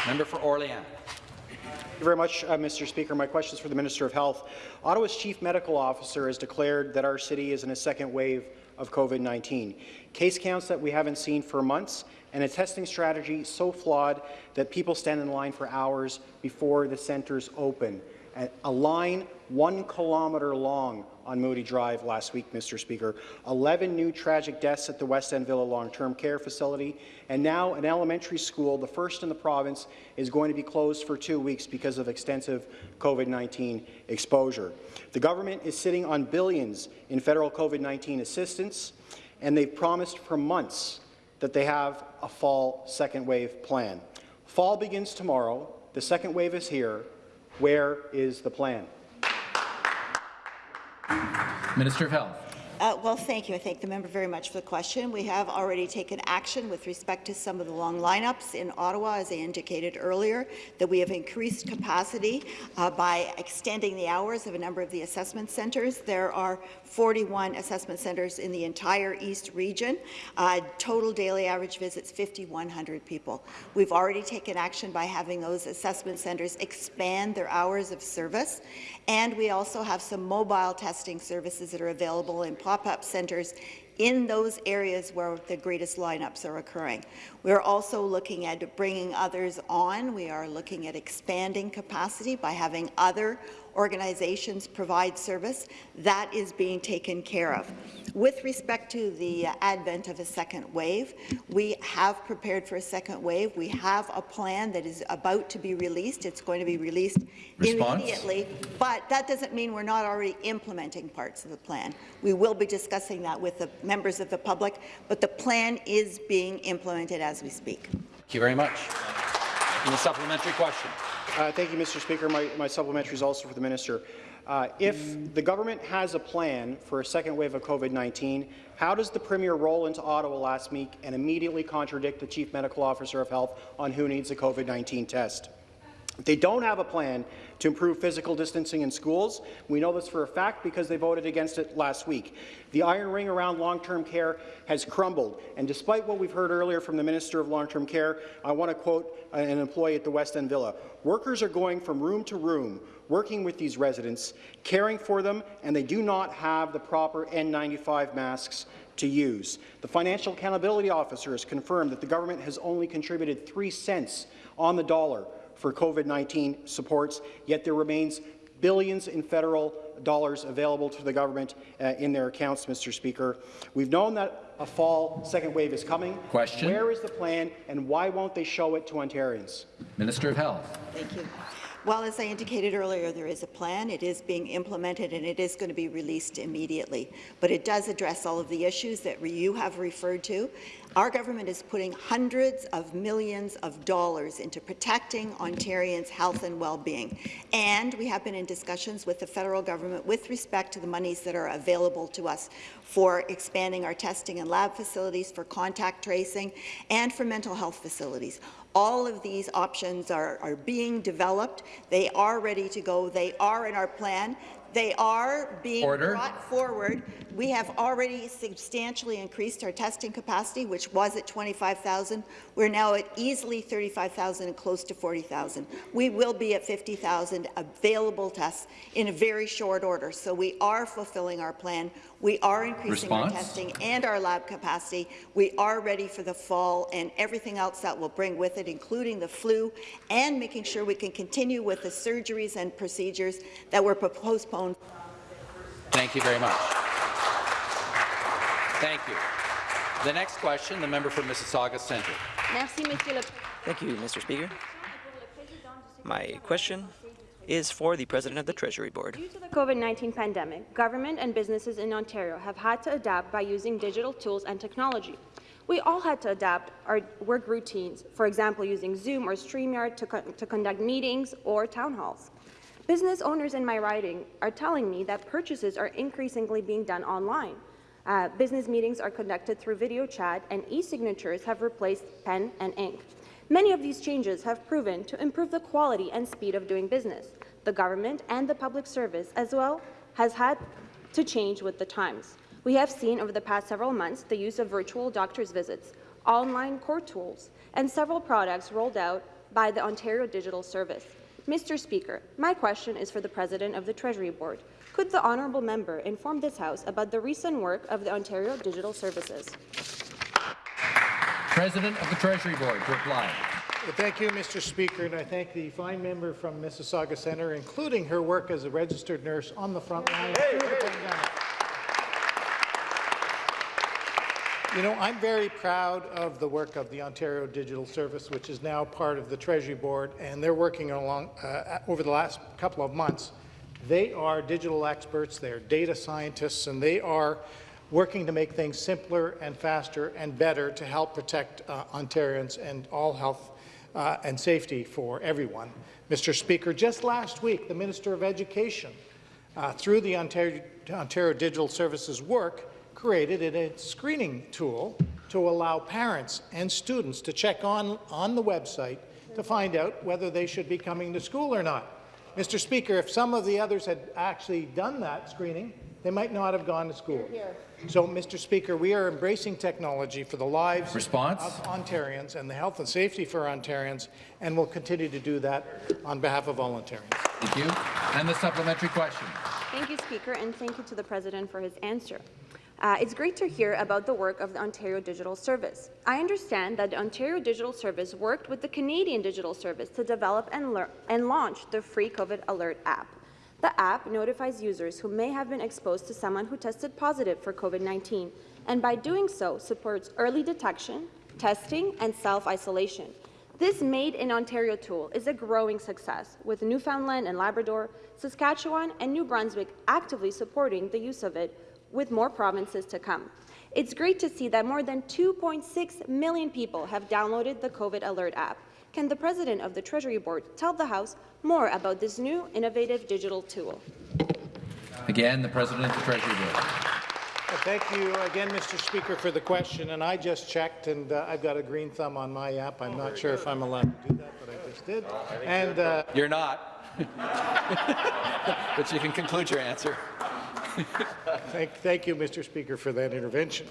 Member for Orléans. Thank you very much, uh, Mr. Speaker. My question is for the Minister of Health. Ottawa's Chief Medical Officer has declared that our city is in a second wave of COVID-19. Case counts that we haven't seen for months and a testing strategy so flawed that people stand in line for hours before the centres open. A line one kilometre long on Moodie Drive last week, Mr. Speaker. 11 new tragic deaths at the West End Villa long-term care facility, and now an elementary school, the first in the province, is going to be closed for two weeks because of extensive COVID-19 exposure. The government is sitting on billions in federal COVID-19 assistance, and they've promised for months that they have a fall second wave plan. Fall begins tomorrow. The second wave is here. Where is the plan? Minister of Health. Uh, well, thank you. I thank the member very much for the question. We have already taken action with respect to some of the long lineups in Ottawa, as I indicated earlier, that we have increased capacity uh, by extending the hours of a number of the assessment centres. There are 41 assessment centres in the entire East region. Uh, total daily average visits, 5,100 people. We've already taken action by having those assessment centres expand their hours of service, and we also have some mobile testing services that are available in pop-up centres in those areas where the greatest lineups are occurring. We're also looking at bringing others on. We are looking at expanding capacity by having other organizations provide service. That is being taken care of. With respect to the advent of a second wave, we have prepared for a second wave. We have a plan that is about to be released. It's going to be released Response? immediately, but that doesn't mean we're not already implementing parts of the plan. We will be discussing that with the members of the public, but the plan is being implemented as we speak. Thank you very much. And the supplementary question. Uh, thank you, Mr. Speaker. My, my supplementary is also for the minister. Uh, if the government has a plan for a second wave of COVID-19, how does the Premier roll into Ottawa last week and immediately contradict the Chief Medical Officer of Health on who needs a COVID-19 test? They don't have a plan to improve physical distancing in schools, we know this for a fact because they voted against it last week. The iron ring around long-term care has crumbled, and despite what we've heard earlier from the Minister of Long-Term Care, I want to quote an employee at the West End Villa. Workers are going from room to room, working with these residents, caring for them, and they do not have the proper N95 masks to use. The Financial Accountability Officer has confirmed that the government has only contributed 3 cents on the dollar for COVID-19 supports, yet there remains billions in federal dollars available to the government uh, in their accounts, Mr. Speaker. We've known that a fall second wave is coming. Question. Where is the plan, and why won't they show it to Ontarians? Minister of Health. Thank you. Well, as I indicated earlier, there is a plan. It is being implemented, and it is going to be released immediately. But it does address all of the issues that you have referred to. Our government is putting hundreds of millions of dollars into protecting Ontarians' health and well-being. And we have been in discussions with the federal government with respect to the monies that are available to us for expanding our testing and lab facilities, for contact tracing, and for mental health facilities. All of these options are, are being developed. They are ready to go. They are in our plan. They are being Order. brought forward. We have already substantially increased our testing capacity, which was at 25,000. We're now at easily 35,000 and close to 40,000. We will be at 50,000 available tests in a very short order. So we are fulfilling our plan. We are increasing Response? our testing and our lab capacity. We are ready for the fall and everything else that will bring with it, including the flu, and making sure we can continue with the surgeries and procedures that were postponed. Thank you very much. Thank you. The next question, the member for Mississauga Centre. Thank you, Mr. Speaker. My question is for the President of the Treasury Board. Due to the COVID-19 pandemic, government and businesses in Ontario have had to adapt by using digital tools and technology. We all had to adapt our work routines, for example, using Zoom or StreamYard to, co to conduct meetings or town halls. Business owners in my riding are telling me that purchases are increasingly being done online. Uh, business meetings are conducted through video chat, and e-signatures have replaced pen and ink. Many of these changes have proven to improve the quality and speed of doing business. The government and the public service as well has had to change with the times. We have seen over the past several months the use of virtual doctor's visits, online court tools, and several products rolled out by the Ontario Digital Service. Mr. Speaker, my question is for the President of the Treasury Board. Could the honourable member inform this House about the recent work of the Ontario Digital Services? President of the Treasury Board to reply. Thank you, Mr. Speaker, and I thank the fine member from Mississauga Centre, including her work as a registered nurse on the front line through the pandemic. You know, I'm very proud of the work of the Ontario Digital Service, which is now part of the Treasury Board, and they're working along uh, over the last couple of months. They are digital experts, they're data scientists, and they are working to make things simpler and faster and better to help protect uh, Ontarians and all health uh, and safety for everyone. Mr. Speaker, just last week, the Minister of Education uh, through the Ontario, Ontario Digital Services work, created a screening tool to allow parents and students to check on, on the website to find out whether they should be coming to school or not. Mr. Speaker, if some of the others had actually done that screening, they might not have gone to school. Here. So, Mr. Speaker, we are embracing technology for the lives Response? of Ontarians and the health and safety for Ontarians, and we'll continue to do that on behalf of all Ontarians. Thank you. And the supplementary question. Thank you, Speaker, and thank you to the President for his answer. Uh, it's great to hear about the work of the Ontario Digital Service. I understand that the Ontario Digital Service worked with the Canadian Digital Service to develop and, and launch the free COVID Alert app. The app notifies users who may have been exposed to someone who tested positive for COVID-19, and by doing so, supports early detection, testing, and self-isolation. This Made in Ontario tool is a growing success, with Newfoundland and Labrador, Saskatchewan, and New Brunswick actively supporting the use of it with more provinces to come. It's great to see that more than 2.6 million people have downloaded the COVID Alert app. Can the President of the Treasury Board tell the House more about this new innovative digital tool? Again, the President of the Treasury Board. Thank you again, Mr. Speaker, for the question. And I just checked, and uh, I've got a green thumb on my app. I'm not sure if I'm allowed to do that, but I just did. And uh, you're not. but you can conclude your answer. Thank, thank, you, Mr. Speaker, for that intervention.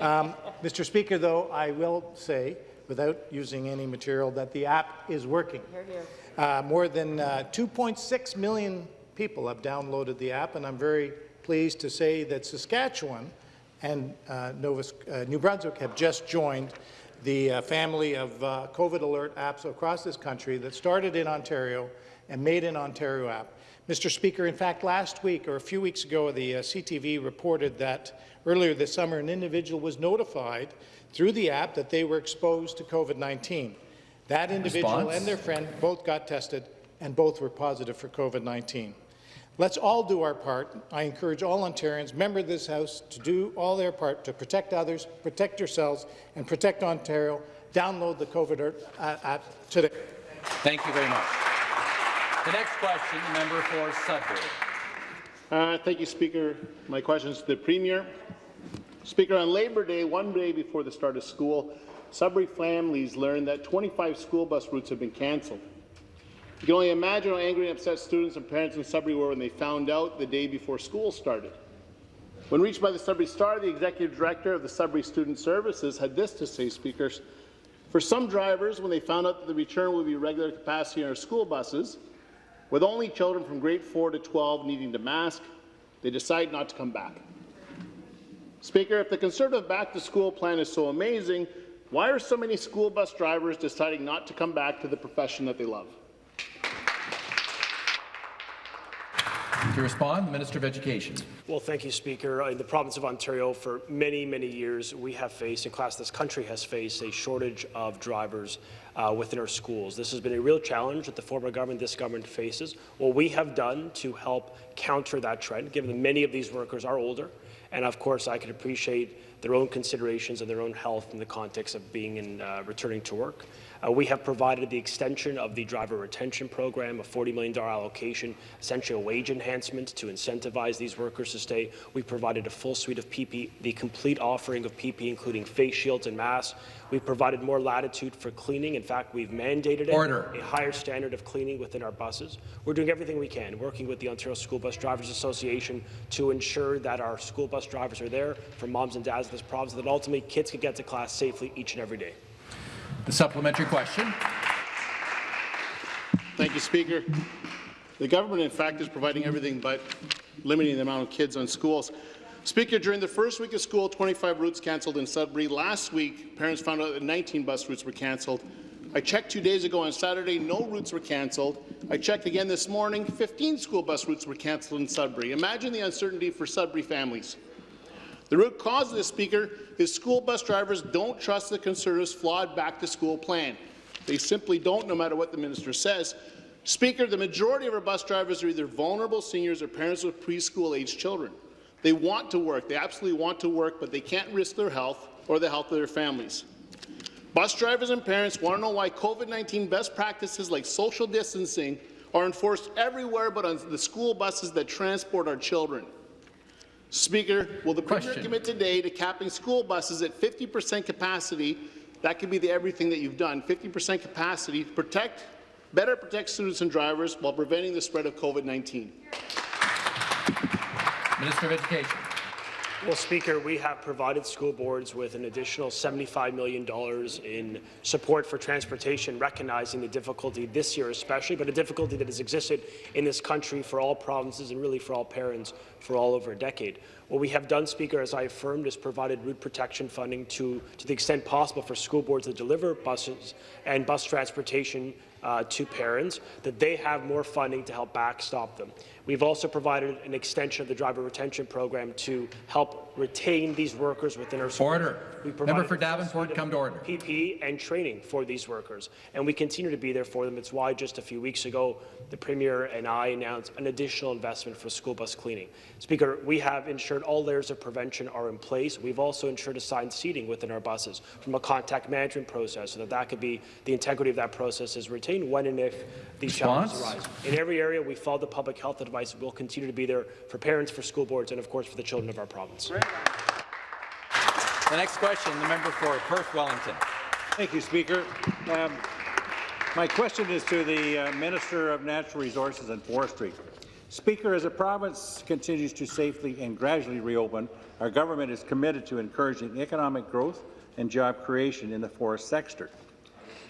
Um, Mr. Speaker, though, I will say, without using any material, that the app is working. Here, here. Uh, more than uh, 2.6 million people have downloaded the app, and I'm very pleased to say that Saskatchewan and uh, Nova, uh, New Brunswick have just joined the uh, family of uh, COVID alert apps across this country that started in Ontario and made in Ontario app. Mr. Speaker, in fact, last week or a few weeks ago, the uh, CTV reported that earlier this summer an individual was notified through the app that they were exposed to COVID-19. That individual Response? and their friend both got tested and both were positive for COVID-19. Let's all do our part. I encourage all Ontarians, members of this House, to do all their part to protect others, protect yourselves, and protect Ontario. Download the COVID app today. Thank you very much. The next question, the member for Sudbury. Uh, thank you, Speaker. My question is to the Premier. Speaker, on Labour Day, one day before the start of school, Sudbury families learned that 25 school bus routes have been cancelled. You can only imagine how angry and upset students and parents in Sudbury were when they found out the day before school started. When reached by the Sudbury Star, the executive director of the Sudbury Student Services had this to say, speakers. For some drivers, when they found out that the return would be regular capacity on our school buses, with only children from grade 4 to 12 needing to mask, they decide not to come back. Speaker, if the Conservative back-to-school plan is so amazing, why are so many school bus drivers deciding not to come back to the profession that they love? To respond, the Minister of Education. Well, thank you, Speaker. In the province of Ontario, for many, many years, we have faced, in class this country has faced, a shortage of drivers uh, within our schools. This has been a real challenge that the former government, this government faces. What we have done to help counter that trend, given that many of these workers are older, and of course, I can appreciate their own considerations and their own health in the context of being in uh, returning to work. Uh, we have provided the extension of the driver retention program, a $40 million allocation, essentially a wage enhancement to incentivize these workers to stay. We provided a full suite of PP, the complete offering of PP, including face shields and masks. We've provided more latitude for cleaning. In fact, we've mandated Order. a higher standard of cleaning within our buses. We're doing everything we can, working with the Ontario School Bus Drivers Association to ensure that our school bus drivers are there for moms and dads of this province, that ultimately kids can get to class safely each and every day. The supplementary question. Thank you, Speaker. The government, in fact, is providing everything but limiting the amount of kids on schools. Speaker, during the first week of school, 25 routes cancelled in Sudbury. Last week, parents found out that 19 bus routes were cancelled. I checked two days ago on Saturday, no routes were cancelled. I checked again this morning, 15 school bus routes were cancelled in Sudbury. Imagine the uncertainty for Sudbury families. The root cause of this, Speaker, is school bus drivers don't trust the Conservatives' flawed back-to-school plan. They simply don't, no matter what the minister says. Speaker, the majority of our bus drivers are either vulnerable seniors or parents with preschool-aged children. They want to work. They absolutely want to work, but they can't risk their health or the health of their families. Bus drivers and parents want to know why COVID-19 best practices like social distancing are enforced everywhere but on the school buses that transport our children. Speaker, will the Premier commit today to capping school buses at 50% capacity? That could be the everything that you've done, 50% capacity to protect, better protect students and drivers while preventing the spread of COVID-19. Minister of Education. Well, Speaker, we have provided school boards with an additional $75 million in support for transportation, recognizing the difficulty this year especially, but a difficulty that has existed in this country for all provinces and really for all parents for all over a decade. What we have done, Speaker, as I affirmed, is provided route protection funding to, to the extent possible for school boards to deliver buses and bus transportation uh, to parents, that they have more funding to help backstop them. We've also provided an extension of the driver retention program to help retain these workers within our schools. Order. We Member for Davenport, come to order. PPE and training for these workers, and we continue to be there for them. It's why just a few weeks ago, the Premier and I announced an additional investment for school bus cleaning. Speaker, we have ensured all layers of prevention are in place. We've also ensured assigned seating within our buses from a contact management process, so that that could be the integrity of that process is retained when and if these challenges arise. In every area, we follow the public health advice. We'll continue to be there for parents, for school boards, and of course for the children of our province. The next question, the member for Perth Wellington. Thank you, Speaker. Um, my question is to the uh, Minister of Natural Resources and Forestry. Speaker, as the province continues to safely and gradually reopen, our government is committed to encouraging economic growth and job creation in the forest sector.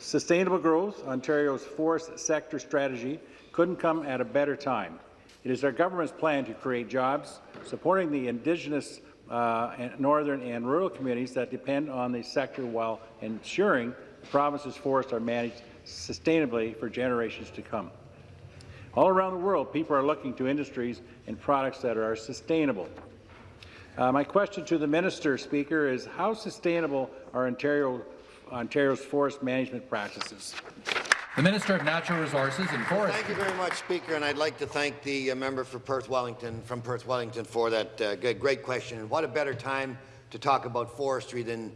Sustainable growth, Ontario's forest sector strategy, couldn't come at a better time. It is our government's plan to create jobs, supporting the Indigenous uh, and northern and rural communities that depend on the sector while ensuring the province's forests are managed sustainably for generations to come. All around the world, people are looking to industries and products that are sustainable. Uh, my question to the Minister, Speaker, is how sustainable are Ontario, Ontario's forest management practices? The Minister of Natural Resources and Forestry. Thank you very much, Speaker, and I'd like to thank the uh, member for Perth Wellington from Perth Wellington for that uh, great question. And what a better time to talk about forestry than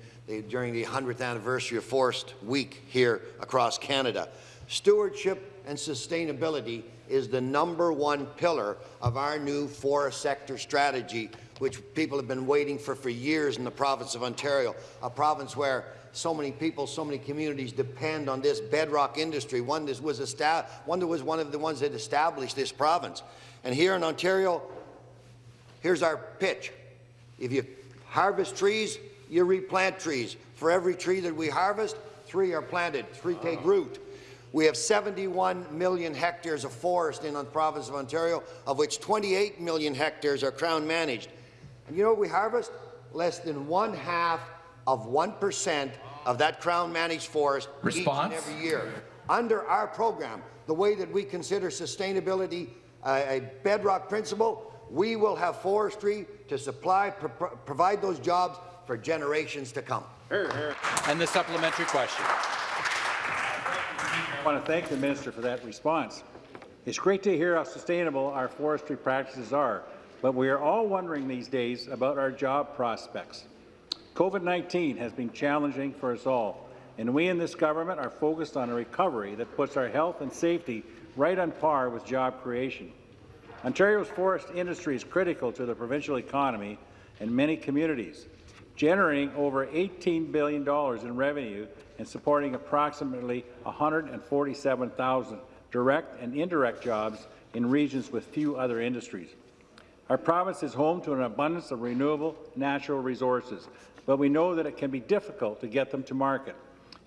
during the 100th anniversary of Forest Week here across Canada. Stewardship and sustainability is the number one pillar of our new forest sector strategy, which people have been waiting for for years in the province of Ontario, a province where so many people, so many communities depend on this bedrock industry, one that was, one, that was one of the ones that established this province. And here in Ontario, here's our pitch. If you harvest trees, you replant trees. For every tree that we harvest, three are planted, three take root. We have 71 million hectares of forest in the province of Ontario, of which 28 million hectares are Crown managed. And you know what we harvest? Less than one half of 1% of that Crown managed forest Response? each and every year. Under our program, the way that we consider sustainability uh, a bedrock principle, we will have forestry to supply, pro provide those jobs for generations to come. And the supplementary question. I want to thank the minister for that response. It's great to hear how sustainable our forestry practices are, but we are all wondering these days about our job prospects. COVID-19 has been challenging for us all, and we in this government are focused on a recovery that puts our health and safety right on par with job creation. Ontario's forest industry is critical to the provincial economy and many communities, generating over $18 billion in revenue and supporting approximately 147,000 direct and indirect jobs in regions with few other industries. Our province is home to an abundance of renewable natural resources, but we know that it can be difficult to get them to market,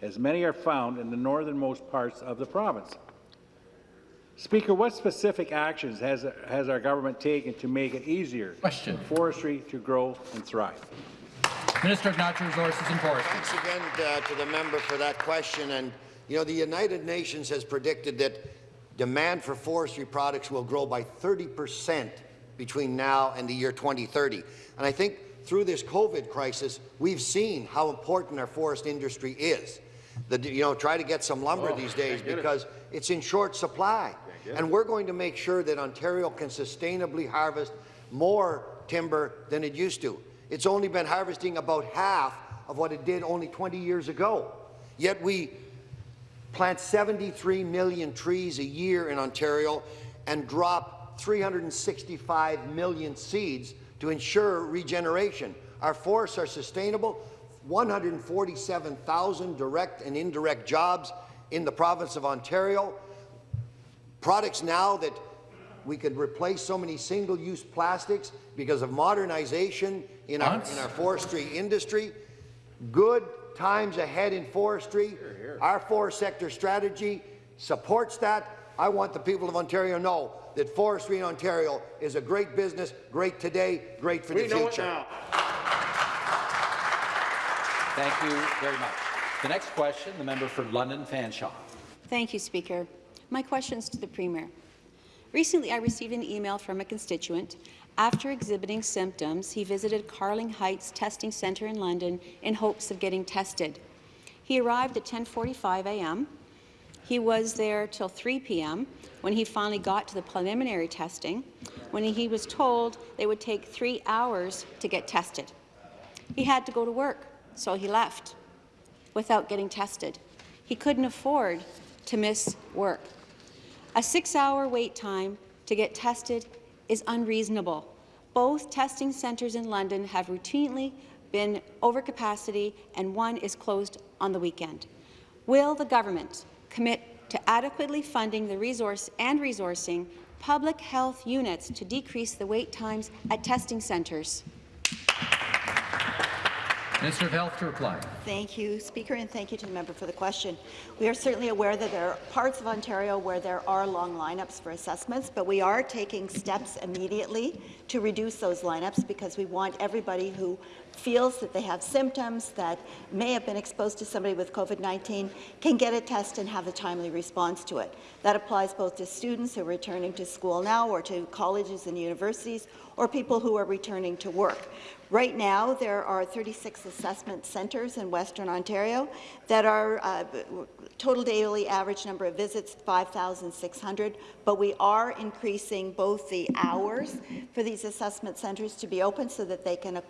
as many are found in the northernmost parts of the province. Speaker, what specific actions has, has our government taken to make it easier Question. for forestry to grow and thrive? Minister of Natural Resources and Forestry. Thanks again uh, to the member for that question. And you know, the United Nations has predicted that demand for forestry products will grow by 30 percent between now and the year 2030. And I think through this COVID crisis, we've seen how important our forest industry is. The, you know, try to get some lumber Oh, these days can't it. because it's in short supply. Get And we're going to make sure that Ontario can sustainably harvest more timber than it used to. It's only been harvesting about half of what it did only 20 years ago. Yet we plant 73 million trees a year in Ontario, and drop 365 million seeds to ensure regeneration. Our forests are sustainable, 147,000 direct and indirect jobs in the province of Ontario. Products now that we could replace so many single-use plastics because of modernization in our, in our forestry industry. Good times ahead in forestry. Our forest sector strategy supports that. I want the people of Ontario to know that forestry in Ontario is a great business, great today, great for We the know it future. now. Thank you very much. The next question, the member for London Fanshawe. Thank you, Speaker. My questions to the Premier. Recently, I received an email from a constituent. After exhibiting symptoms, he visited Carling Heights Testing Centre in London in hopes of getting tested. He arrived at 10.45 a.m. He was there till 3 p.m. when he finally got to the preliminary testing, when he was told they would take three hours to get tested. He had to go to work, so he left without getting tested. He couldn't afford to miss work. A six-hour wait time to get tested is unreasonable. Both testing centres in London have routinely been over capacity and one is closed on the weekend. Will the government commit to adequately funding the resource and resourcing public health units to decrease the wait times at testing centres? Minister of Health to reply. Thank you, Speaker, and thank you to the member for the question. We are certainly aware that there are parts of Ontario where there are long lineups for assessments, but we are taking steps immediately to reduce those lineups because we want everybody who feels that they have symptoms that may have been exposed to somebody with COVID-19 can get a test and have a timely response to it. That applies both to students who are returning to school now or to colleges and universities or people who are returning to work. Right now, there are 36 assessment centres in Western Ontario that are uh, total daily average number of visits 5,600, but we are increasing both the hours for these assessment centres to be open so that they can uh,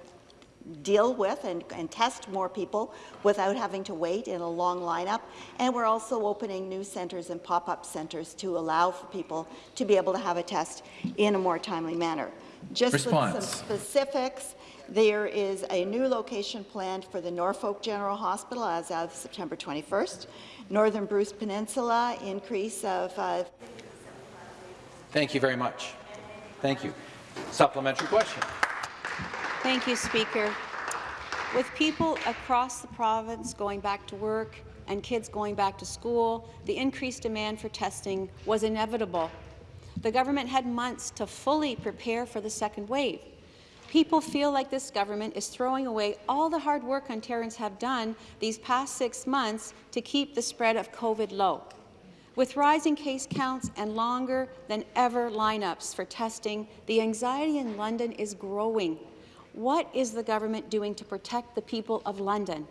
deal with and, and, test more people without having to wait in a long lineup. And we're also opening new centres and pop-up centres to allow for people to be able to have a test in a more timely manner. Just Response. with some specifics, there is a new location planned for the Norfolk General Hospital as of September 21st. Northern Bruce Peninsula, increase of uh, Thank you very much. Thank you. Supplementary question. Thank you, Speaker. With people across the province going back to work and kids going back to school, the increased demand for testing was inevitable. The government had months to fully prepare for the second wave. People feel like this government is throwing away all the hard work Ontarians have done these past six months to keep the spread of COVID low. With rising case counts and longer than ever lineups for testing, the anxiety in London is growing. What is the government doing to protect the people of London?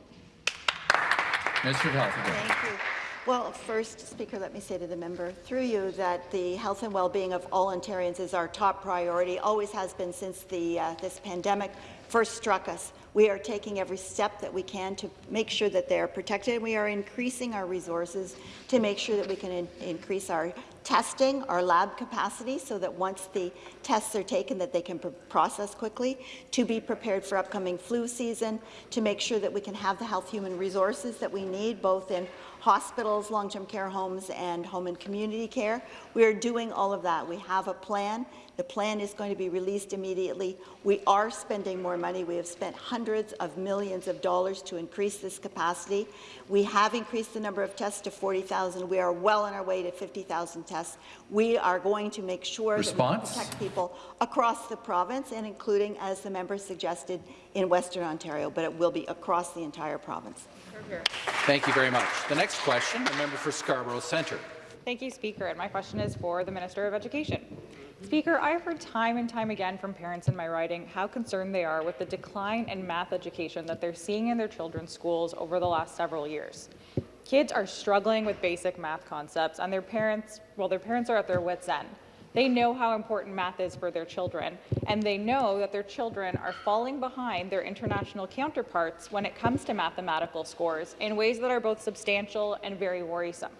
Minister of Health again. Thank you. Well, first, Speaker, let me say to the member through you that the health and well-being of all Ontarians is our top priority, always has been since the, uh, this pandemic first struck us. We are taking every step that we can to make sure that they are protected. We are increasing our resources to make sure that we can in increase our testing, our lab capacity, so that once the tests are taken, that they can pr process quickly, to be prepared for upcoming flu season, to make sure that we can have the health human resources that we need, both in hospitals, long-term care homes, and home and community care. We are doing all of that. We have a plan. The plan is going to be released immediately. We are spending more money. We have spent hundreds of millions of dollars to increase this capacity. We have increased the number of tests to 40,000. We are well on our way to 50,000 tests. We are going to make sure Response? that we protect people across the province, and including, as the member suggested, in Western Ontario, but it will be across the entire province. Thank you very much. The next question, the member for Scarborough Centre. Thank you, Speaker. And my question is for the Minister of Education. Speaker, I've heard time and time again from parents in my riding how concerned they are with the decline in math education that they're seeing in their children's schools over the last several years. Kids are struggling with basic math concepts, and their parents, well, their parents are at their wits' end. They know how important math is for their children, and they know that their children are falling behind their international counterparts when it comes to mathematical scores in ways that are both substantial and very worrisome.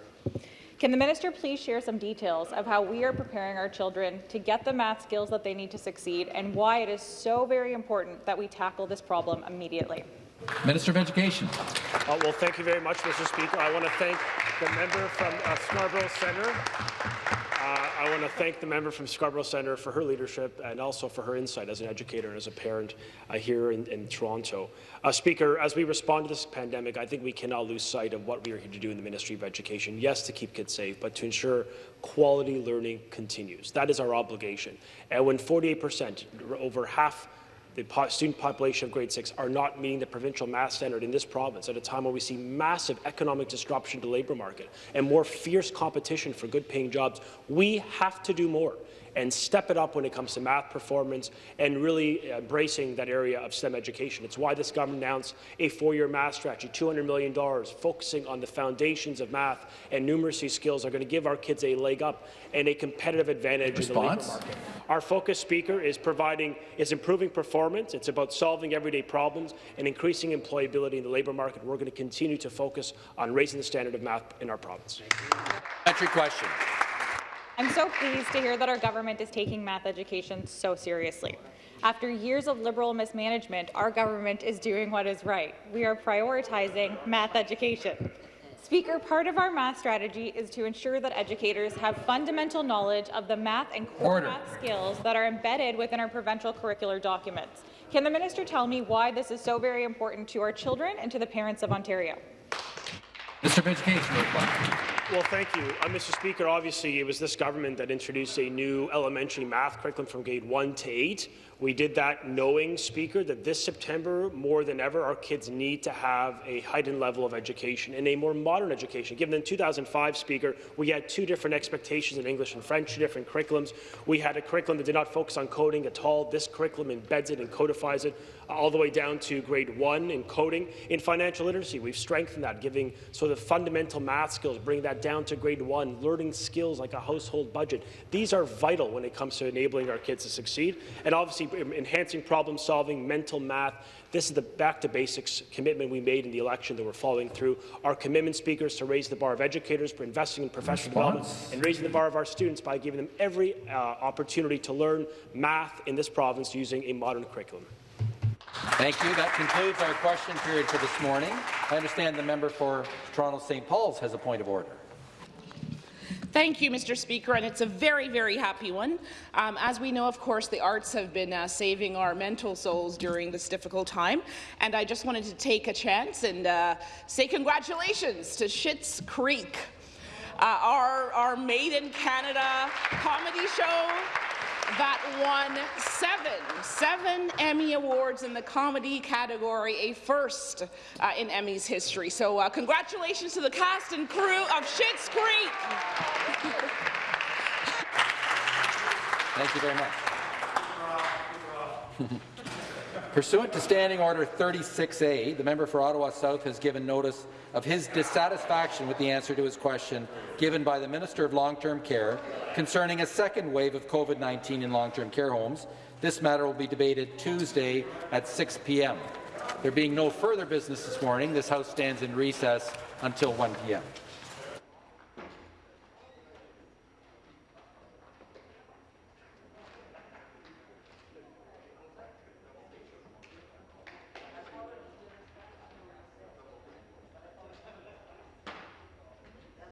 Can the minister please share some details of how we are preparing our children to get the math skills that they need to succeed and why it is so very important that we tackle this problem immediately? Minister of Education. Uh, well, thank you very much, Mr. Speaker. I want to thank the member from uh, Scarborough Centre. I want to thank the member from Scarborough Centre for her leadership and also for her insight as an educator and as a parent uh, here in, in Toronto. Uh, Speaker, as we respond to this pandemic, I think we cannot lose sight of what we are here to do in the Ministry of Education. Yes, to keep kids safe, but to ensure quality learning continues. That is our obligation. And when 48 percent, over half the student population of grade 6 are not meeting the provincial math standard in this province at a time when we see massive economic disruption to the labour market and more fierce competition for good-paying jobs. We have to do more and step it up when it comes to math performance and really uh, embracing that area of STEM education. It's why this government announced a four-year math strategy, $200 million, focusing on the foundations of math and numeracy skills are going to give our kids a leg up and a competitive advantage Response? in the labour market. Our focus, Speaker, is providing is improving performance. It's about solving everyday problems and increasing employability in the labour market. We're going to continue to focus on raising the standard of math in our province. Entry question. I'm so pleased to hear that our government is taking math education so seriously. After years of Liberal mismanagement, our government is doing what is right. We are prioritizing math education. Speaker, part of our math strategy is to ensure that educators have fundamental knowledge of the math and core Order. math skills that are embedded within our provincial curricular documents. Can the minister tell me why this is so very important to our children and to the parents of Ontario? Mr. reply. Well, thank you. Uh, Mr. Speaker, obviously it was this government that introduced a new elementary math curriculum from grade 1 to 8. We did that knowing, Speaker, that this September, more than ever, our kids need to have a heightened level of education and a more modern education. Given in 2005, Speaker, we had two different expectations in English and French, two different curriculums. We had a curriculum that did not focus on coding at all. This curriculum embeds it and codifies it all the way down to grade 1 in coding. In financial literacy, we've strengthened that, giving sort of fundamental math skills, bring that down to grade 1, learning skills like a household budget. These are vital when it comes to enabling our kids to succeed. And obviously, enhancing problem solving, mental math. This is the back to basics commitment we made in the election that we're following through. Our commitment, speakers, to raise the bar of educators, for investing in professional Response. development, and raising the bar of our students by giving them every uh, opportunity to learn math in this province using a modern curriculum. Thank you. That concludes our question period for this morning. I understand the member for Toronto St. Paul's has a point of order. Thank you, Mr. Speaker, and it's a very, very happy one. Um, as we know, of course, the arts have been uh, saving our mental souls during this difficult time, and I just wanted to take a chance and uh, say congratulations to Schitt's Creek, uh, our, our Made in Canada comedy show that won seven, seven Emmy Awards in the comedy category, a first uh, in Emmy's history. So uh, congratulations to the cast and crew of Schitt's Creek. Thank you very much. Pursuant to Standing Order 36A, the member for Ottawa South has given notice of his dissatisfaction with the answer to his question given by the Minister of Long-Term Care concerning a second wave of COVID-19 in long-term care homes. This matter will be debated Tuesday at 6 p.m. There being no further business this morning, this House stands in recess until 1 p.m.